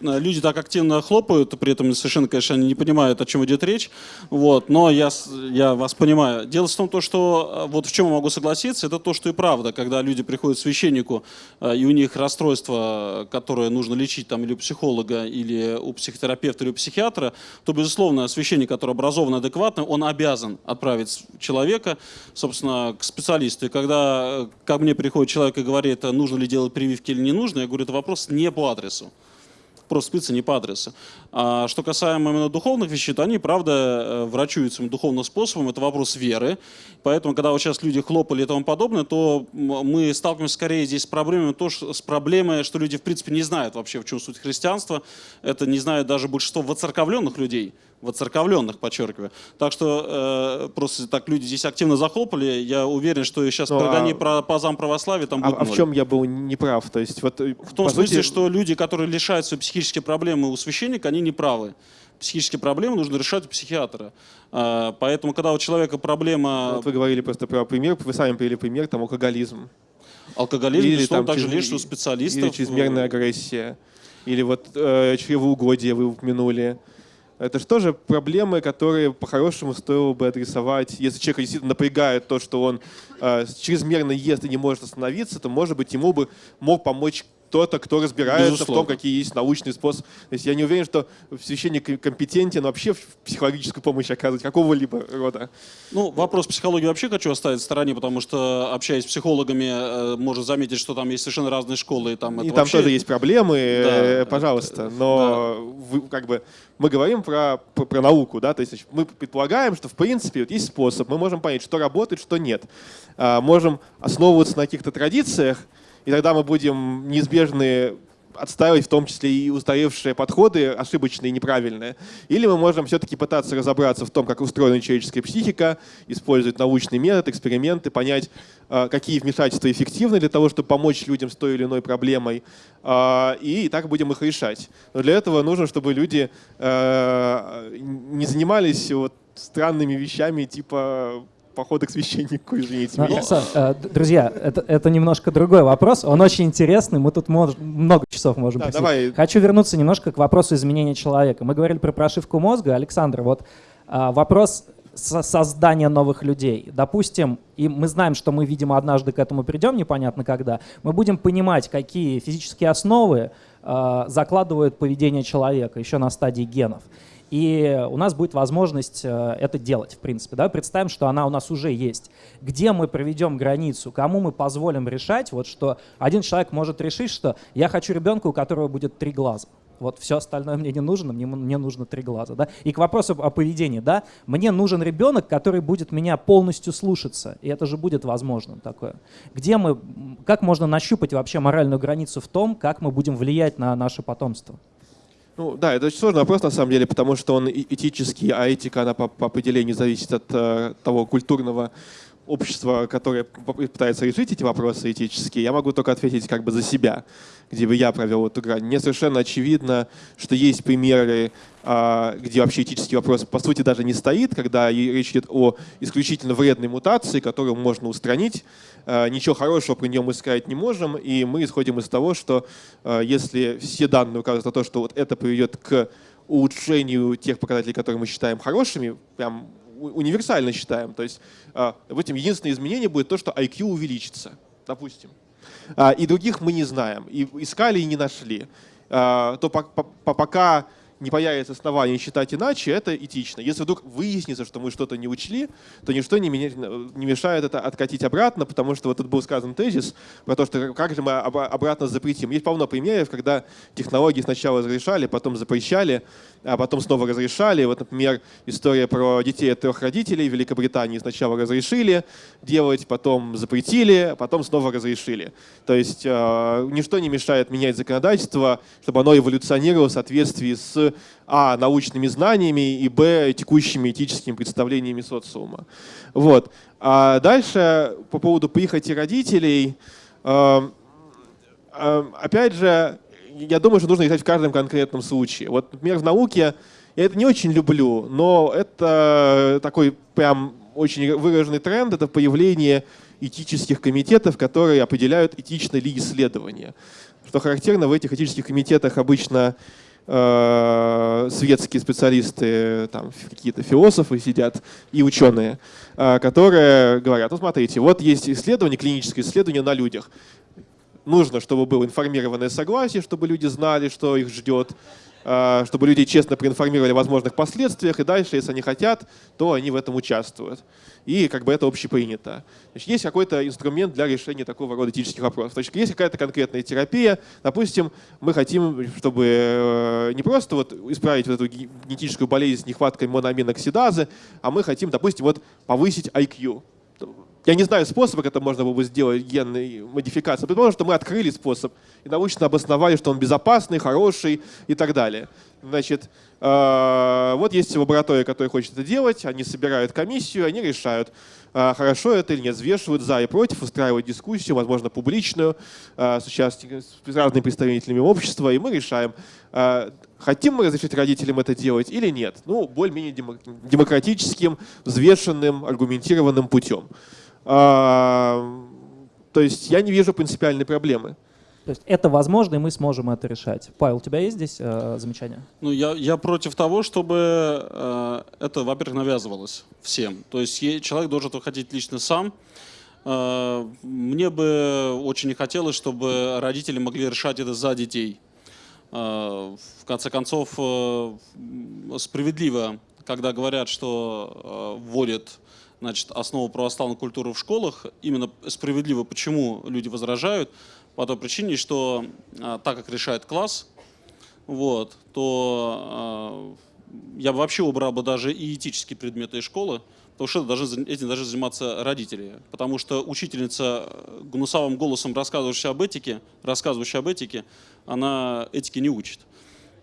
э, люди так активно хлопают, при этом совершенно, конечно, они не понимают, о чем идет речь. Вот, но я, я вас понимаю. Дело в том, то, что э, вот в чем я могу согласиться, это то, что и правда, когда люди приходят к священнику, э, и у них расстройство, которое нужно лечить там или у психолога, или у психотерапевта, или у психиатра, то, безусловно, священник, который образован адекватно, он обязан отправить человека, собственно, к специалисту. И когда э, ко мне приходит человек и говорит, нужно ли делать прививки или не нужно, я говорю, это вопрос не по адресу. Просто спиться не по адресу. А что касаемо именно духовных вещей, то они, правда, э, врачуются духовным способом. Это вопрос веры. Поэтому, когда вот сейчас люди хлопали и тому подобное, то мы сталкиваемся скорее здесь с проблемой, то, что, с проблемой, что люди, в принципе, не знают вообще, в чем суть христианства. Это не знают даже большинство воцерковленных людей. Воцерковленных, подчеркиваю. Так что э, просто так люди здесь активно захлопали. Я уверен, что сейчас Ну, прогони а- про пазам православия там А, будет а в ноль. чем я был неправ? То есть вот В том по смысле, сути, что люди, которые лишают свои психические проблемы у священника, они неправы. психические проблемы нужно решать у психиатра. А, поэтому, когда у человека проблема... Вот вы говорили просто про пример, вы сами привели пример, там, алкоголизм. Алкоголизм, Или там также чрез- лечит у специалистов. Или чрезмерная агрессия. Или вот э, чревоугодие вы упомянули. Это же тоже проблемы, которые по-хорошему стоило бы адресовать. Если человека действительно напрягает то, что он э, чрезмерно ест и не может остановиться, то, может быть, ему бы мог помочь кто-то, кто разбирается в Безусловно. том, какие есть научные способы. То есть я не уверен, что священник компетентен вообще в психологическую помощь оказывать какого-либо рода. Ну, вопрос психологии вообще хочу оставить в стороне, потому что, общаясь с психологами, э, можно заметить, что там есть совершенно разные школы. И там, И там вообще- тоже есть проблемы, э, Да, пожалуйста. Но вы, как бы мы говорим про, про, про науку, да, то есть значит, мы предполагаем, что в принципе вот есть способ, мы можем понять, что работает, что нет. А, можем основываться на каких-то традициях, и тогда мы будем неизбежны отстаивать в том числе и устаревшие подходы, ошибочные и неправильные. Или мы можем все-таки пытаться разобраться в том, как устроена человеческая психика, использовать научный метод, эксперименты, понять, э, какие вмешательства эффективны для того, чтобы помочь людям с той или иной проблемой, э, и так будем их решать. Но для этого нужно, чтобы люди э, не занимались вот странными вещами, типа похода к священнику, извините Ну, меня. Са- э, Друзья, это, это немножко другой вопрос. Он очень интересный. Мы тут мож- много часов можем Да, давай. Хочу вернуться немножко к вопросу изменения человека. Мы говорили про прошивку мозга. Александр, вот а, вопрос со- создания новых людей. Допустим, и мы знаем, что мы, видимо, однажды к этому придем, непонятно когда. Мы будем понимать, какие физические основы а, закладывают поведение человека еще на стадии генов. И у нас будет возможность э, это делать, в принципе. Да? Представим, что она у нас уже есть. Где мы проведем границу, кому мы позволим решать, вот что один человек может решить, что я хочу ребенка, у которого будет три глаза. Вот все остальное мне не нужно, мне, мне нужно три глаза. Да? И к вопросу о поведении. Да? Мне нужен ребенок, который будет меня полностью слушаться. И это же будет возможным такое. Где мы, как можно нащупать вообще моральную границу в том, как мы будем влиять на наше потомство? Ну да, это очень сложный вопрос на самом деле, потому что он этический, а этика, она по, по определению зависит от э, того культурного общества, которое пытается решить эти вопросы этические. Я могу только ответить как бы за себя, где бы я провел эту грань. Мне совершенно очевидно, что есть примеры, а, где вообще этический вопрос по сути даже не стоит, когда речь идет о исключительно вредной мутации, которую можно устранить. А, Ничего хорошего при нем мы сказать не можем, и мы исходим из того, что а, если все данные указывают на то, что вот это приведет к улучшению тех показателей, которые мы считаем хорошими, прям универсально считаем. То есть а, в этом единственное изменение будет то, что IQ увеличится, допустим. А, И других мы не знаем, и искали и не нашли. А, То по- по- по- пока не появится оснований считать иначе, это этично. Если вдруг выяснится, что мы что-то не учли, то ничто не, меня- не мешает это откатить обратно, потому что вот тут был сказан тезис про то, что как же мы обра- обратно запретим. Есть полно примеров, когда технологии сначала разрешали, потом запрещали, а потом снова разрешали. Вот, например, история про детей от трех родителей в Великобритании сначала разрешили делать, потом запретили, потом снова разрешили. То есть э, ничто не мешает менять законодательство, чтобы оно эволюционировало в соответствии с а. научными знаниями и б. текущими этическими представлениями социума. Вот. А дальше по поводу прихоти родителей. э, э, опять же, я думаю, что нужно искать в каждом конкретном случае. Вот, например, в науке я это не очень люблю, но это такой прям очень выраженный тренд, это появление этических комитетов, которые определяют, этично ли исследование. Что характерно, в этих этических комитетах обычно светские специалисты, там какие-то философы сидят и ученые, э, которые говорят, ну смотрите, вот есть исследование, клиническое исследование на людях. Нужно, чтобы было информированное согласие, чтобы люди знали, что их ждет, э, чтобы люди честно проинформировали о возможных последствиях, и дальше, если они хотят, то они в этом участвуют. И как бы это общепринято. Значит, есть какой-то инструмент для решения такого рода этических вопросов. То есть какая-то конкретная терапия. Допустим, мы хотим, чтобы э, не просто вот исправить вот эту ге- генетическую болезнь с нехваткой моноаминоксидазы, а мы хотим, допустим, вот повысить IQ. Я не знаю способа, как это можно было бы сделать, генной модификации. Предположим, что мы открыли способ и научно обосновали, что он безопасный, хороший и так далее. Значит, э, вот есть лаборатория, которая хочет это делать, они собирают комиссию, они решают, э, хорошо это или нет, взвешивают за и против, устраивают дискуссию, возможно, публичную, э, с участниками, с разными представителями общества, и мы решаем, хотим мы разрешить родителям это делать или нет. Ну, более-менее демократическим, взвешенным, аргументированным путем. То есть я не вижу принципиальной проблемы. То есть это возможно, и мы сможем это решать. Павел, у тебя есть здесь э, замечания? Ну, я, я против того, чтобы э, это, во-первых, навязывалось всем. То есть человек должен это хотеть лично сам. Э, мне бы очень не хотелось, чтобы родители могли решать это за детей. Э, в конце концов, э, справедливо, когда говорят, что э, вводят значит, основу православной культуры в школах, именно справедливо, почему люди возражают, по той причине, что а, так как решает класс, вот, то а, я бы вообще убрал бы даже и этические предметы из школы, потому что должны, этим должны заниматься родители. Потому что учительница гнусавым голосом, рассказывающая об этике, рассказывающая об этике, она этики не учит.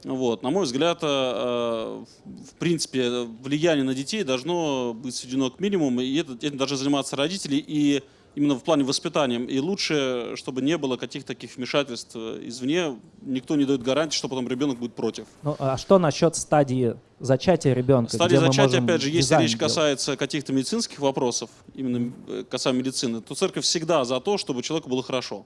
Вот. На мой взгляд, э, в принципе, влияние на детей должно быть сведено к минимуму, и этим должны заниматься родители, и именно в плане воспитания. И лучше, чтобы не было каких-то таких вмешательств извне. Никто не дает гарантии, что потом ребенок будет против. Ну, а что насчет стадии зачатия ребенка? Стадия зачатия, опять же, если речь касается каких-то медицинских вопросов, именно э, касаемо медицины, то церковь всегда за то, чтобы человеку было хорошо.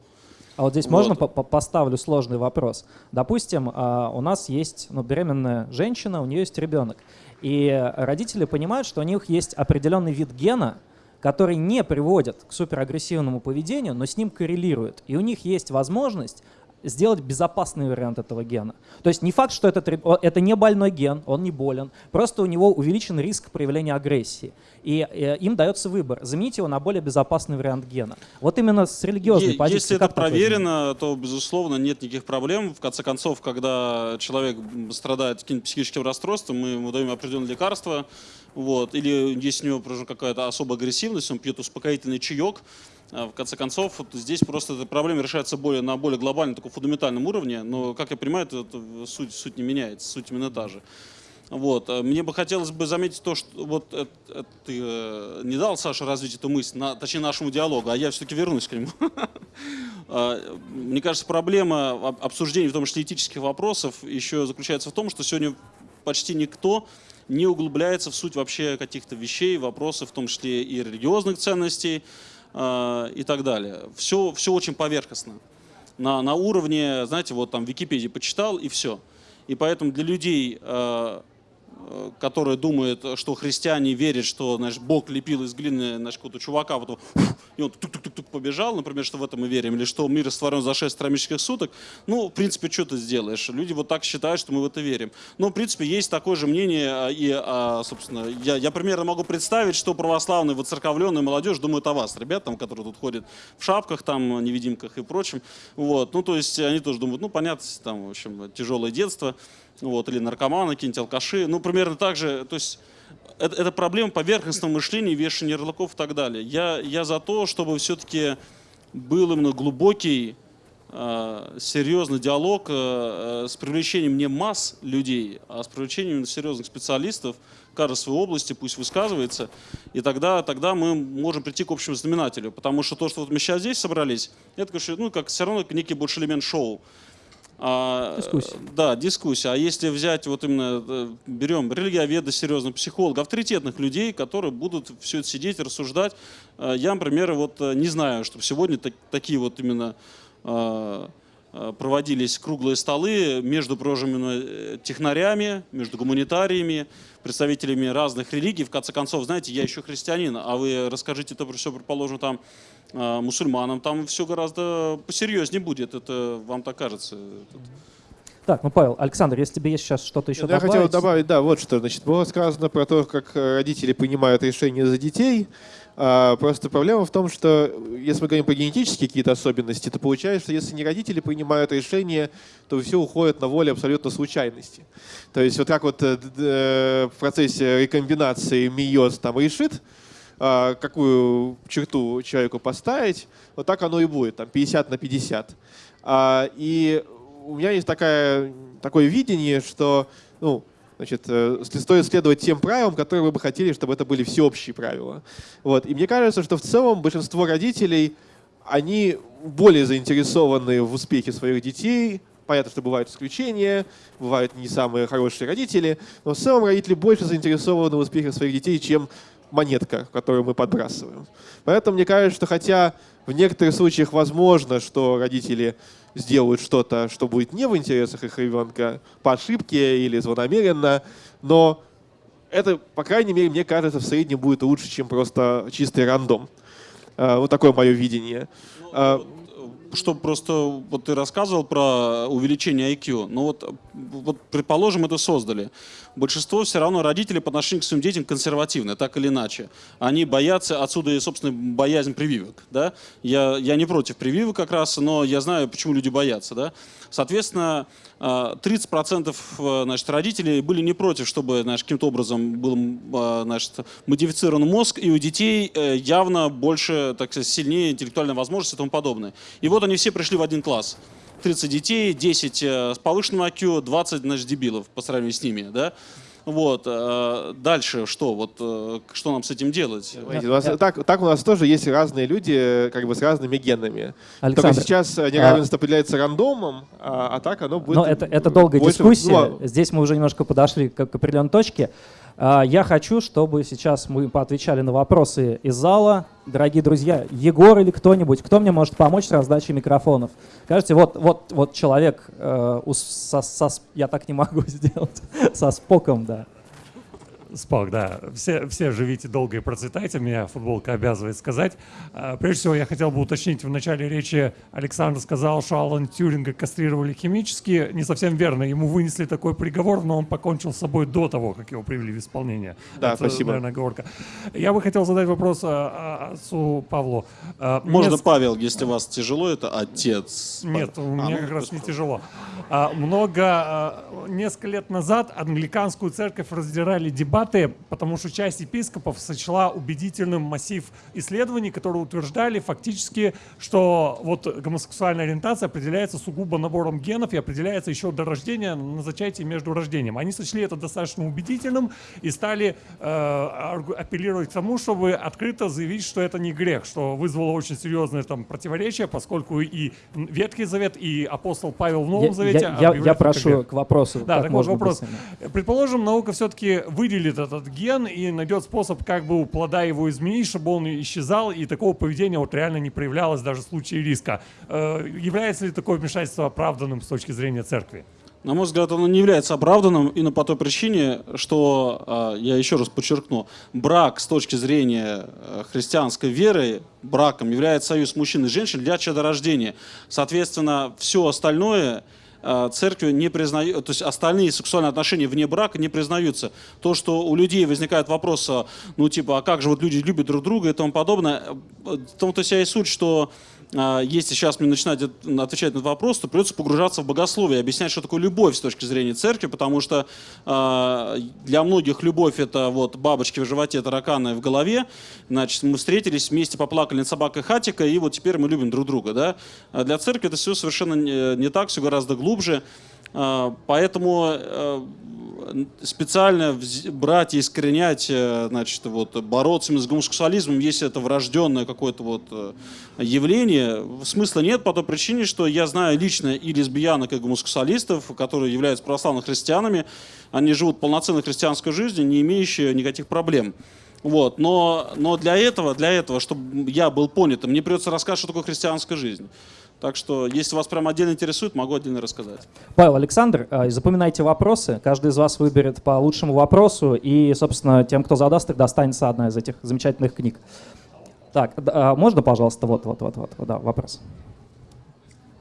А вот здесь вот. можно по поставлю сложный вопрос. Допустим, а, у нас есть ну, беременная женщина, у нее есть ребенок. И родители понимают, что у них есть определенный вид гена, который не приводит к суперагрессивному поведению, но с ним коррелирует. И у них есть возможность сделать безопасный вариант этого гена. То есть не факт, что этот, это не больной ген, он не болен, просто у него увеличен риск проявления агрессии. И э, им дается выбор, заменить его на более безопасный вариант гена. Вот именно с религиозной е- позиции. Если это проверено, то, безусловно, нет никаких проблем. В конце концов, когда человек страдает каким-то психическим расстройством, мы ему даем определенные лекарства, вот, или если у него какая-то особая агрессивность, он пьет успокоительный чаек, в конце концов, здесь просто эта проблема решается более, на более глобальном, таком фундаментальном уровне, но, как я понимаю, это, это суть, суть не меняется, суть именно та же. Вот. А, мне бы хотелось бы заметить то, что вот это, это, ты э, не дал Саше развить эту мысль, на, точнее нашему диалогу, а я все-таки вернусь к нему. А, мне кажется, проблема обсуждения, в том числе этических вопросов, еще заключается в том, что сегодня почти никто не углубляется в суть вообще каких-то вещей, вопросов, в том числе и религиозных ценностей э, и так далее. Все, все очень поверхностно. На, на уровне, знаете, вот там в Википедии почитал и все. И поэтому для людей, э, Э, которые думают, что христиане верят, что значит, Бог лепил из глины значит, какого-то чувака, потом, и он тук-тук-тук побежал, например, что в это мы верим, или что мир растворен за 6 астрономических суток, ну, в принципе, что ты сделаешь? Люди вот так считают, что мы в это верим. Но, в принципе, есть такое же мнение, а, и, а, собственно, я, я примерно могу представить, что православные, воцерковленная молодежь думают о вас, ребят, там, которые тут ходят в шапках, там, невидимках и прочем. Вот. Ну, то есть они тоже думают, ну, понятно, там, в общем, тяжелое детство вот, или наркоманы, какие-нибудь алкаши. Ну, примерно так же, то есть это, это проблема поверхностного мышления, вешания ярлыков и так далее. Я, я за то, чтобы все-таки был именно глубокий, э, серьезный диалог э, э, с привлечением не масс людей, а с привлечением серьезных специалистов, каждой своей области, пусть высказывается, и тогда, тогда мы можем прийти к общему знаменателю. Потому что то, что вот мы сейчас здесь собрались, это, конечно, ну, как все равно некий больше элемент шоу. А, дискуссия. Да, дискуссия. А если взять, вот именно, э, берем религиоведа, серьезно, психолога, авторитетных людей, которые будут все это сидеть, рассуждать. Э, я, например, вот э, не знаю, чтобы сегодня так, такие вот именно проводились круглые столы между прожимыми технарями, между гуманитариями, представителями разных религий. В конце концов, знаете, я еще христианин, а вы расскажите это все, предположим, там мусульманам, там все гораздо посерьезнее будет, это вам так кажется. Так, ну, Павел, Александр, если тебе есть сейчас что-то еще Я добавить... хотел добавить, да, вот что. Значит, было сказано про то, как родители принимают решения за детей. А, просто проблема в том, что если мы говорим про генетические какие-то особенности, то получается, что если не родители принимают решения, то все уходит на волю абсолютно случайности. То есть вот как вот э, э, в процессе рекомбинации миоз там решит, какую черту человеку поставить, вот так оно и будет, там 50 на 50. А, и у меня есть такая, такое видение, что ну, значит, э, стоит следовать тем правилам, которые вы бы хотели, чтобы это были всеобщие правила. Вот. И мне кажется, что в целом большинство родителей, они более заинтересованы в успехе своих детей, Понятно, что бывают исключения, бывают не самые хорошие родители, но в целом родители больше заинтересованы в успехе своих детей, чем монетка, которую мы подбрасываем. Поэтому мне кажется, что хотя в некоторых случаях возможно, что родители сделают что-то, что будет не в интересах их ребенка по ошибке или злонамеренно, но это, по крайней мере, мне кажется, в среднем будет лучше, чем просто чистый рандом. А, вот такое мое видение. Ну, а, чтобы просто, вот ты рассказывал про увеличение IQ, ну вот, вот предположим, это создали. Большинство все равно родителей по отношению к своим детям консервативны, так или иначе. Они боятся, отсюда и, собственно, боязнь прививок. Да? Я, я не против прививок как раз, но я знаю, почему люди боятся. Да? Соответственно, 30% э, значит, родителей были не против, чтобы значит, каким-то образом был э, значит, модифицирован мозг, и у детей э, явно больше, так сказать, сильнее интеллектуальная возможность и тому подобное. И вот они все пришли в один класс. 30 детей, 10 с повышенным IQ, 20 значит, дебилов по сравнению с ними. Да? Вот. Э, дальше что? Вот, э, что нам с этим делать? у нас, так, так у нас тоже есть разные люди как бы с разными генами. Александр, Только сейчас неравенство а... определяется рандомом, а, а так оно будет... Но это, это долгая больше... дискуссия. Ну, Здесь мы уже немножко подошли к, к определенной точке. А, я хочу, чтобы сейчас мы поотвечали на вопросы из зала. Дорогие друзья, Егор или кто-нибудь, кто мне может помочь с раздачей микрофонов? Скажите, вот, вот, вот человек, э, со, со, я так не могу сделать, со споком, да. Спок, да. Все, все живите долго и процветайте, меня футболка обязывает сказать. А, прежде всего, я хотел бы уточнить, в начале речи Александр сказал, что Алан Тюринга кастрировали химически. Не совсем верно, ему вынесли такой приговор, но он покончил с собой до того, как его привели в исполнение. Да, Это, спасибо. Наверное, оговорка. Я бы хотел задать вопрос а, а, отцу Павлу. Можно Мне... Павел, если вас тяжело, это отец. Нет, у меня а, как раз не тяжело. Много, несколько лет назад англиканскую церковь раздирали дебаты дебаты, потому что часть епископов сочла убедительным массив исследований, которые утверждали фактически, что вот гомосексуальная ориентация определяется сугубо набором генов и определяется еще до рождения на зачатии между рождением. Они сочли это достаточно убедительным и стали э, апеллировать к тому, чтобы открыто заявить, что это не грех, что вызвало очень серьезное там противоречие, поскольку и Ветхий Завет, и апостол Павел в Новом я, Завете... Я, я, я прошу к вопросу. Да, так вот вопрос. Быстрее. Предположим, наука все-таки выделит выделит этот ген и найдет способ, как бы у плода его изменить, чтобы он исчезал, и такого поведения вот реально не проявлялось даже в случае риска. Э, является ли такое вмешательство оправданным с точки зрения церкви? На мой взгляд, оно не является оправданным именно по той причине, что, э, я еще раз подчеркну, брак с точки зрения э, христианской веры, браком является союз мужчин и женщин для чадорождения. Соответственно, все остальное Э, церковью не признают, то есть остальные сексуальные отношения вне брака не признаются. То, что у людей возникает вопрос, э, ну типа, а как же вот люди любят друг друга и тому подобное, э, в том-то вся и суть, что если сейчас мне начинать отвечать на этот вопрос, то придется погружаться в богословие, объяснять, что такое любовь с точки зрения церкви, потому что э, для многих любовь это вот бабочки в животе, тараканы в голове. Значит, мы встретились, вместе поплакали над собакой Хатика, и вот теперь мы любим друг друга. Да? А для церкви это все совершенно не, так, все гораздо глубже. Поэтому специально брать и искоренять, э, значит, вот, бороться с гомосексуализмом, если это врожденное какое-то вот э, явление, смысла нет по той причине, что я знаю лично и лесбиянок, и гомосексуалистов, которые являются православными христианами, они живут полноценной христианской жизнью, не имеющие никаких проблем. Вот. Но, но для этого, для этого, чтобы я был понятым, мне придется рассказать, что такое христианская жизнь. Так что, если вас прям отдельно интересует, могу отдельно рассказать. Павел, Александр, э, запоминайте вопросы. Каждый из вас выберет по лучшему вопросу. И, собственно, тем, кто задаст, их достанется одна из этих замечательных книг. Так, а можно, пожалуйста, вот, вот, вот, вот, да, вопрос.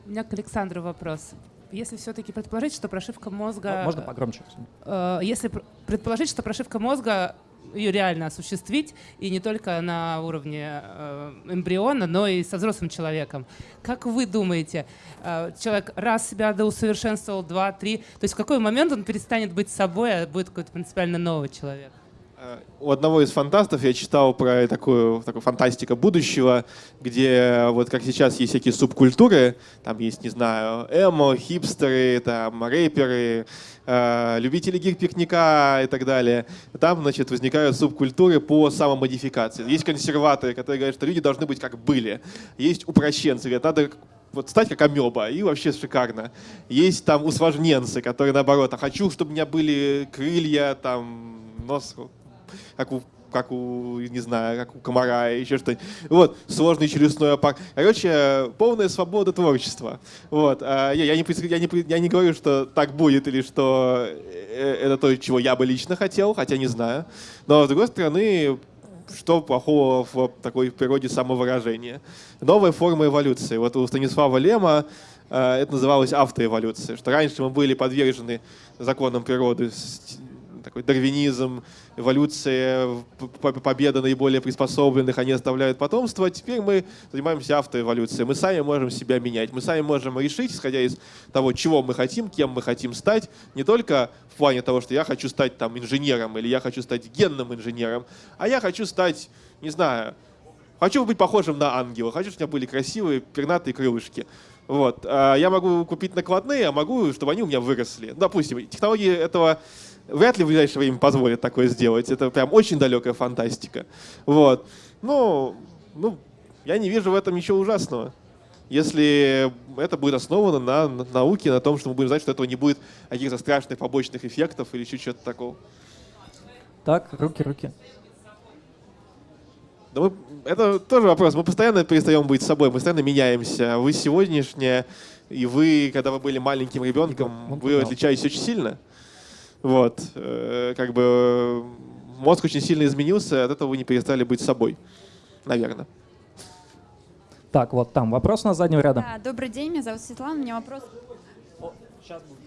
У меня к Александру вопрос. Если все-таки предположить, что прошивка мозга... Можно погромче? Э, если предположить, что прошивка мозга ее реально осуществить, и не только на уровне э, эмбриона, но и со взрослым человеком. Как вы думаете, э, человек раз себя доусовершенствовал, два, три, то есть в какой момент он перестанет быть собой, а будет какой-то принципиально новый человек? У одного из фантастов я читал про такую, такую фантастика будущего, где вот как сейчас есть всякие субкультуры, там есть, не знаю, эмо, хипстеры, там рэперы, э, любители гик-пикника и так далее. Там, значит, возникают субкультуры по самомодификации. Есть консерваторы, которые говорят, что люди должны быть как были. Есть упрощенцы, говорят, надо вот стать как амеба, и вообще шикарно. Есть там усложненцы, которые наоборот, а хочу, чтобы у меня были крылья, там, нос, как у как у, не знаю, как у комара, еще что-нибудь. Вот, сложный челюстной аппарат. Короче, полная свобода творчества. Вот. А я, я, не, я, не, я не говорю, что так будет или что э, это то, чего я бы лично хотел, хотя не знаю. Но, с другой стороны, что плохого в такой природе самовыражения? Новая форма эволюции. Вот у Станислава Лема э, это называлось автоэволюция, что раньше мы были подвержены законам природы, такой дарвинизм, эволюция, победа наиболее приспособленных, они оставляют потомство. Теперь мы занимаемся автоэволюцией. Мы сами можем себя менять. Мы сами можем решить, исходя из того, чего мы хотим, кем мы хотим стать, не только в плане того, что я хочу стать там инженером или я хочу стать генным инженером, а я хочу стать, не знаю, хочу быть похожим на ангела, хочу, чтобы у меня были красивые пернатые крылышки. Вот. А я могу купить накладные, а могу, чтобы они у меня выросли. Допустим, технологии этого вряд ли в ближайшее время позволят такое сделать. Это прям очень далекая фантастика. Вот. Ну, ну, я не вижу в этом ничего ужасного. Если это будет основано на, на науке, на том, что мы будем знать, что этого не будет каких-то страшных побочных эффектов или еще чего-то такого. Так, руки, руки. Да мы, это тоже вопрос. Мы постоянно перестаем быть собой, мы постоянно меняемся. Вы сегодняшнее, и вы, когда вы были маленьким ребенком, вы отличаетесь очень сильно. Вот. Э, как бы мозг очень сильно изменился, от этого вы не перестали быть собой. Наверное. Так, вот там вопрос на заднего ряда. Да, добрый день, меня зовут Светлана. У меня вопрос,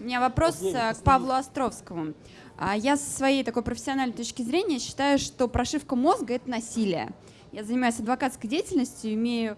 у меня вопрос э, к Павлу Островскому. А, я со своей такой профессиональной точки зрения считаю, что прошивка мозга — это насилие. Я занимаюсь адвокатской деятельностью, имею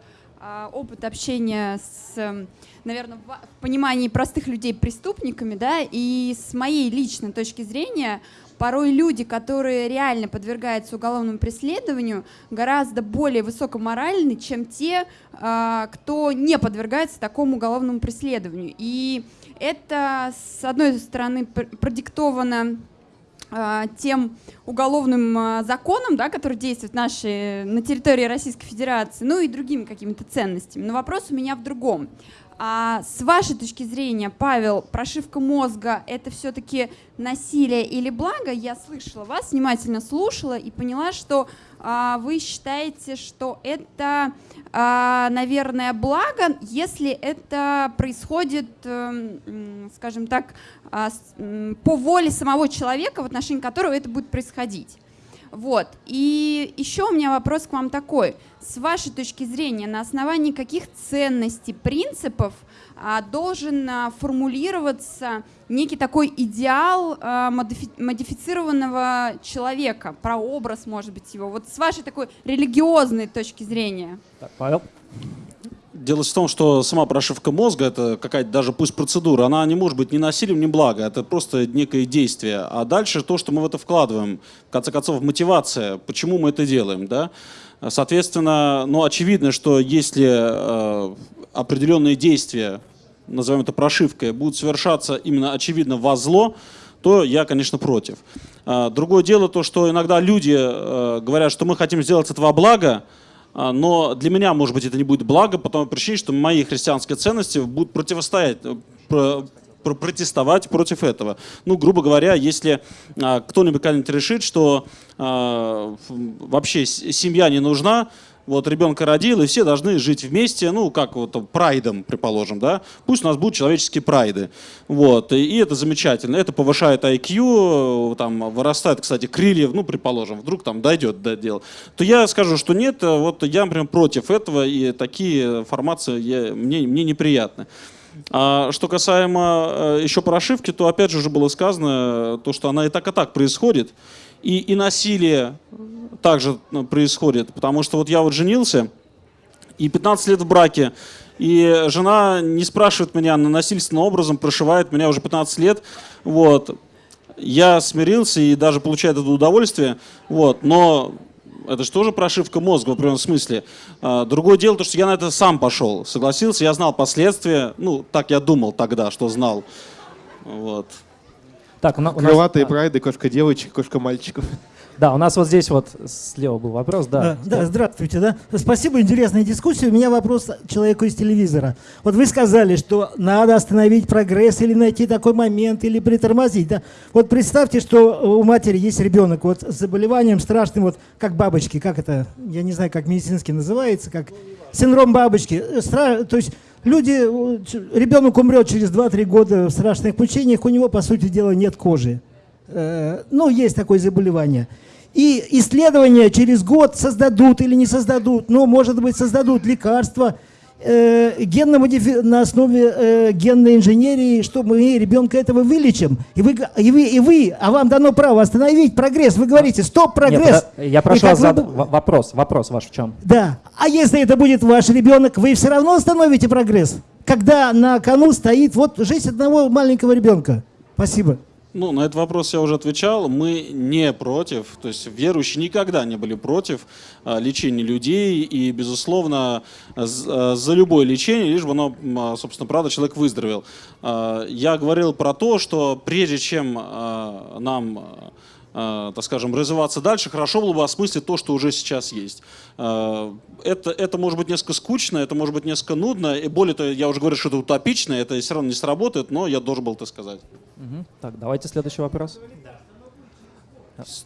опыт общения с, эм, наверное, в понимании простых людей преступниками, да, и с моей личной точки зрения, порой люди, которые реально подвергаются уголовному преследованию, гораздо более высокоморальны, чем те, а, кто не подвергается такому уголовному преследованию. И это, с одной стороны, продиктовано а, тем уголовным а, законом, да, который действует наши, на территории Российской Федерации, ну и другими какими-то ценностями. Но вопрос у меня в другом. А с вашей точки зрения, Павел, прошивка мозга — это все-таки насилие или благо? Я слышала вас, внимательно слушала и поняла, что вы считаете, что это, а, наверное, благо, если это происходит, а, скажем так, а, по воле самого человека, в отношении которого это будет происходить. Вот. И еще у меня вопрос к вам такой. С вашей точки зрения, на основании каких ценностей, принципов а, должен а, формулироваться некий такой идеал а, модифи модифицированного человека, прообраз, может быть, его? Вот с вашей такой религиозной точки зрения. Так, Павел. Дело в том, что сама прошивка мозга, это какая-то даже пусть процедура, она не может быть ни насилием, ни благо. Это просто некое действие. А дальше то, что мы в это вкладываем, в конце концов, мотивация, почему мы это делаем. Да? Соответственно, ну, очевидно, что если э, определенные действия, назовем это прошивкой, будут совершаться именно очевидно во зло, то я, конечно, против. Э, другое дело то, что иногда люди э, говорят, что мы хотим сделать этого блага, а, но для меня, может быть, это не будет благо по той причине, что мои христианские ценности будут противостоять, э, про, про, протестовать против этого. Ну, грубо говоря, если а, кто-нибудь когда-нибудь решит, что а, вообще семья не нужна, вот ребенка родил, и все должны жить вместе, ну, как вот прайдом, предположим, да, пусть у нас будут человеческие прайды, вот, и, и это замечательно, это повышает IQ, там, вырастает, кстати, крылья, ну, предположим, вдруг там дойдет до дела, то я скажу, что нет, вот я, например, против этого, и такие формации я, мне, мне неприятны. А что касаемо э, еще прошивки, то опять же уже было сказано, то, что она и так, и так происходит. И, и насилие также ну, происходит, потому что вот я вот женился, и 15 лет в браке, и жена не спрашивает меня, она насильственным образом прошивает меня уже 15 лет, вот. я смирился и даже получаю это удовольствие, вот, но это же тоже прошивка мозга в определенном смысле. А, другое дело, то, что я на это сам пошел, согласился, я знал последствия, ну, так я думал тогда, что знал. Вот. Так, у на- у нас- Крылатые прайды, кошка девочек, кошка мальчиков. Да, у нас вот здесь вот слева был вопрос, да. Да, да, здравствуйте, да. Спасибо, интересная дискуссия. У меня вопрос человеку из телевизора. Вот вы сказали, что надо остановить прогресс или найти такой момент, или притормозить, да. Вот представьте, что у матери есть ребенок вот с заболеванием страшным, вот как бабочки, как это, я не знаю, как медицински называется, как синдром бабочки. Стра- То есть люди, э, ребенок умрет через 2-3 года в страшных мучениях, у него, по сути дела, нет кожи. Э, Ну, есть такое заболевание. И исследования через год создадут или не создадут, ну, может быть, создадут лекарства э, генно-модифи- на основе э, генной инженерии, что мы ребенка этого вылечим. И вы, и, вы, и вы, а вам дано право остановить прогресс. Вы говорите, стоп, Нет, прогресс. подо- я прошу вас вы вопрос. Вопрос ваш в чем? Да. А если это будет ваш ребенок, вы все равно остановите прогресс, когда на кону стоит вот жизнь одного маленького ребенка. Спасибо. Ну, на этот вопрос я уже отвечал. Мы не против, то есть верующие никогда не были против а, лечения людей и, безусловно, а, за любое лечение, лишь бы оно, а, собственно, правда, человек выздоровел. Я говорил про то, что прежде чем нам так скажем, развиваться дальше, хорошо было бы осмыслить то, что уже сейчас есть. А, Это, это может быть несколько скучно, это может быть несколько нудно, и более того, я уже говорю, что это утопично, это все равно не сработает, но я должен был это сказать. Мгм. Так, давайте следующий вопрос.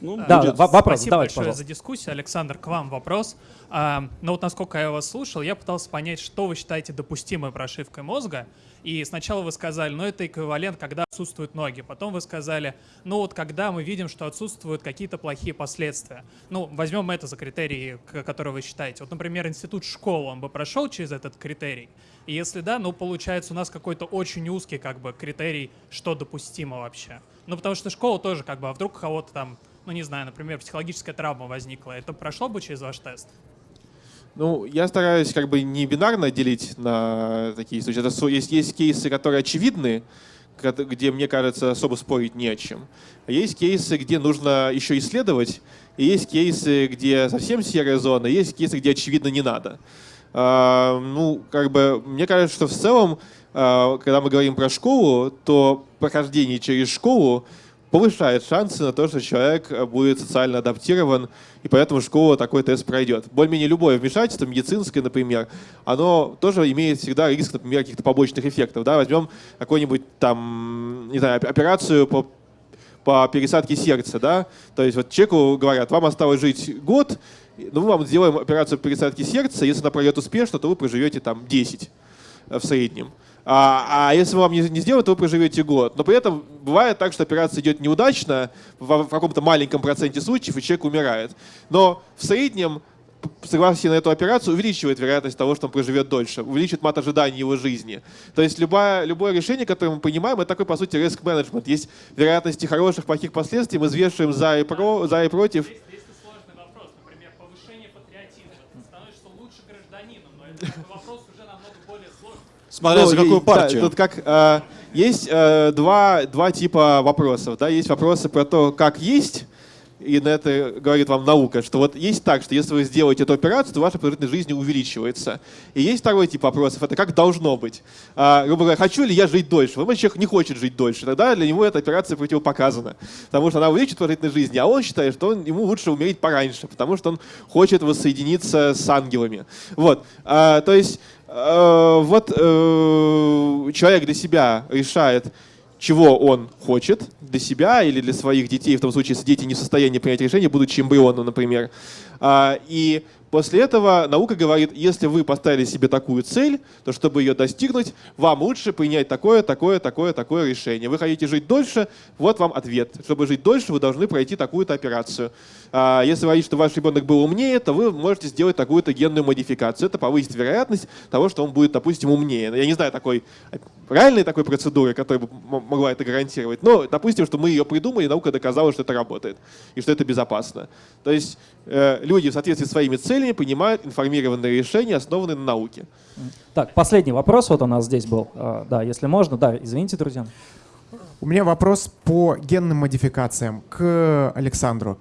Ну, Да, будет- во- вопрос Спасибо давайте, большое пожалуйста. за дискуссию. Александр, к вам вопрос. А, ну вот насколько я вас слушал, я пытался понять, что вы считаете допустимой прошивкой мозга. И сначала вы сказали, ну это эквивалент, когда отсутствуют ноги. Потом вы сказали, ну вот когда мы видим, что отсутствуют какие-то плохие последствия. Ну, возьмем это за критерии, которые вы считаете. Вот, например, институт школы, он бы прошел через этот критерий? И если да, ну получается у нас какой-то очень узкий как бы критерий, что допустимо вообще. Ну потому что школа тоже как бы, а вдруг у кого-то там, ну не знаю, например, психологическая травма возникла, это прошло бы через ваш тест? Ну, я стараюсь как бы не бинарно делить на такие случаи. Это есть, есть кейсы, которые очевидны, где, мне кажется, особо спорить не о чем. А есть кейсы, где нужно еще исследовать, и есть кейсы, где совсем серая зона, есть кейсы, где очевидно не надо. А, ну, как бы, мне кажется, что в целом, а, когда мы говорим про школу, то прохождение через школу повышает шансы на то, что человек э, будет социально адаптирован, и поэтому школа такой тест пройдет. Более-менее любое вмешательство, медицинское, например, оно тоже имеет всегда риск, например, каких-то побочных эффектов. Да? Возьмем какую-нибудь там, не знаю, оп- операцию по по пересадке сердца, да, то есть вот человеку говорят, вам осталось жить год, ну мы вам сделаем операцию по пересадке сердца, если она пройдет успешно, то вы проживете там 10 э, в среднем. А, а если вам не, не сделают, то вы проживете год. Но при этом бывает так, что операция идет неудачно в, в каком-то маленьком проценте случаев, и человек умирает. Но в среднем согласие на эту операцию увеличивает вероятность того, что он проживет дольше, увеличивает мат ожиданий его жизни. То есть любое, любое решение, которое мы принимаем, это такой, по сути, риск менеджмент. Есть вероятности хороших, плохих последствий, мы взвешиваем за и, про, за и против. Если сложный вопрос, например, повышение патриотизма, ты становишься лучше гражданином, но это вопрос уже намного более сложный. Смотря Ну, за и- какую да, партию. тут как э, есть э, два, два типа вопросов. Да? Есть вопросы про то, как есть, и на это говорит вам наука, что вот есть так, что если вы сделаете эту операцию, то ваша продолжительность жизни увеличивается. И есть второй тип вопросов, это как должно быть. А, грубо говоря, хочу ли я жить дольше? Возможно, человек не хочет жить дольше, тогда для него эта операция противопоказана, потому что она увеличит продолжительность жизни, а он считает, что он, ему лучше умереть пораньше, потому что он хочет воссоединиться с ангелами. Вот. А, то есть вот э, человек для себя решает, чего он хочет для себя или для своих детей, в том случае, если дети не в состоянии принять решение, будучи эмбрионом, например. А, И после этого наука говорит, если вы поставили себе такую цель, то чтобы ее достигнуть, вам лучше принять такое, такое, такое, такое решение. Вы хотите жить дольше, вот вам ответ. Чтобы жить дольше, вы должны пройти такую-то операцию. А, Если вы хотите, чтобы ваш ребенок был умнее, то вы можете сделать такую-то генную модификацию. Это повысит вероятность того, что он будет, допустим, умнее. Я не знаю такой реальной такой процедуры, которая бы могла это гарантировать. Но допустим, что мы ее придумали, наука доказала, что это работает и что это безопасно. То есть э, люди в соответствии с своими целями принимают информированные решения, основанные на науке. Так, последний вопрос вот у нас здесь был. А, Да, если можно. Да, извините, друзья. У меня вопрос по генным модификациям к Александру.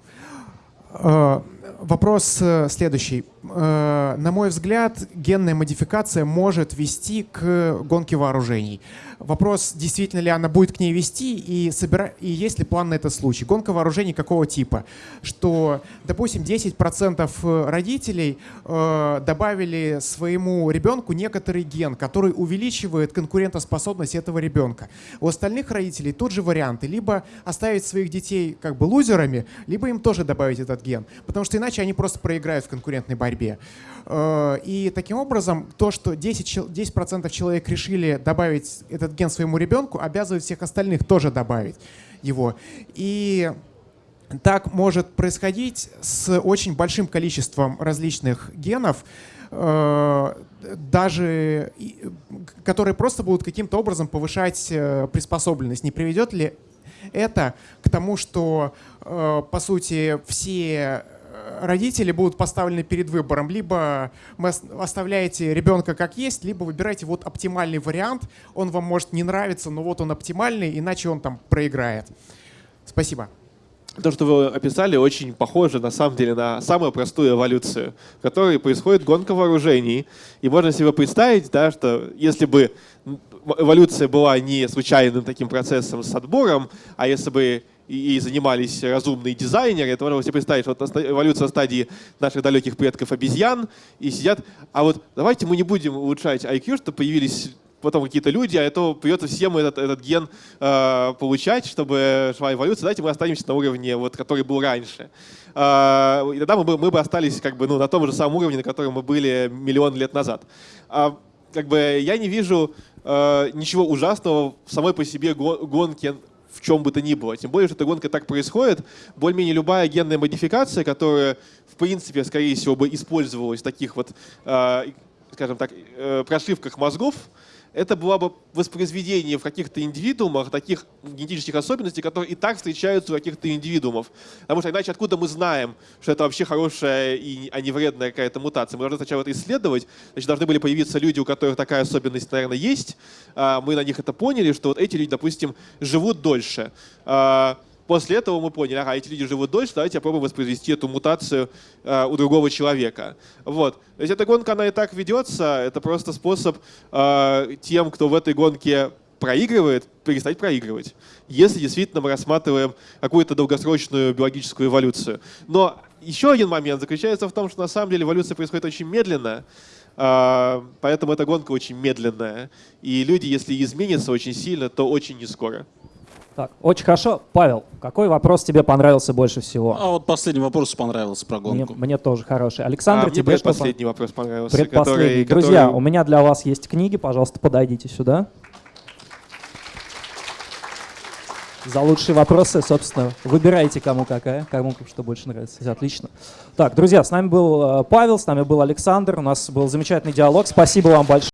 Э, Вопрос э, следующий. Э, На мой взгляд, генная модификация может вести к гонке вооружений. Вопрос, действительно ли она будет к ней вести и, собира... и есть ли план на этот случай. Гонка вооружений какого типа? Что, допустим, 10% родителей э, добавили своему ребенку некоторый ген, который увеличивает конкурентоспособность этого ребенка. У остальных родителей тот же вариант. Либо оставить своих детей как бы лузерами, либо им тоже добавить этот ген. Потому что иначе они просто проиграют в конкурентной борьбе. Э, И таким образом то, что 10%, чел- 10 человек решили добавить этот ген своему ребенку, обязывает всех остальных тоже добавить его. И так может происходить с очень большим количеством различных генов, э, даже которые просто будут каким-то образом повышать э, приспособленность. Не приведет ли это к тому, что, по сути, все родители будут поставлены перед выбором. Либо вы ос- оставляете ребенка как есть, либо выбираете вот оптимальный вариант. Он вам может не нравиться, но вот он оптимальный, иначе он там проиграет. Спасибо. То, что вы описали, очень похоже на самом деле на самую простую эволюцию, в которой происходит гонка вооружений. И можно себе представить, да, что если бы эволюция была не случайным таким процессом с отбором, а если бы и занимались разумные дизайнеры, то можно себе представить, вот наста- эволюция стадии наших далеких предков обезьян, и сидят, а вот давайте мы не будем улучшать IQ, чтобы появились потом какие-то люди, а то придется всем этот, этот ген э, получать, чтобы шла эволюция. Давайте мы останемся на уровне, вот, который был раньше. Э, и тогда мы бы, мы бы остались как бы, ну, на том же самом уровне, на котором мы были миллион лет назад. А, как бы, я не вижу э, ничего ужасного в самой по себе го- гонке в чем бы то ни было. Тем более, что эта гонка так происходит. Более-менее любая генная модификация, которая, в принципе, скорее всего, бы использовалась в таких вот, э, скажем так, э, прошивках мозгов, это было бы воспроизведение в каких-то индивидуумах таких генетических особенностей, которые и так встречаются у каких-то индивидуумов. Потому что иначе откуда мы знаем, что это вообще хорошая, и, а не вредная какая-то мутация? Мы должны сначала это исследовать, значит, должны были появиться люди, у которых такая особенность, наверное, есть. А, Мы на них это поняли, что вот эти люди, допустим, живут дольше. После этого мы поняли, ага, эти люди живут дольше, давайте попробуем воспроизвести эту мутацию э, у другого человека. Вот. То есть эта гонка, она и так ведется, это просто способ э, тем, кто в этой гонке проигрывает, перестать проигрывать. Если действительно мы рассматриваем какую-то долгосрочную биологическую эволюцию. Но еще один момент заключается в том, что на самом деле эволюция происходит очень медленно, э, поэтому эта гонка очень медленная. И люди, если изменятся очень сильно, то очень не скоро. Так, очень хорошо. Павел, какой вопрос тебе понравился больше всего? А вот последний вопрос понравился про Мне, гонку. мне тоже хороший. Александр, А, мне тебе что предпоследний вопрос понравился. Предпоследний. который- Друзья, который- у меня для вас есть книги, пожалуйста, подойдите сюда. За лучшие вопросы, собственно, выбирайте, кому какая, кому что больше нравится. Отлично. Так, друзья, с нами был э, Павел, с нами был Александр, у нас был замечательный диалог. Спасибо вам большое.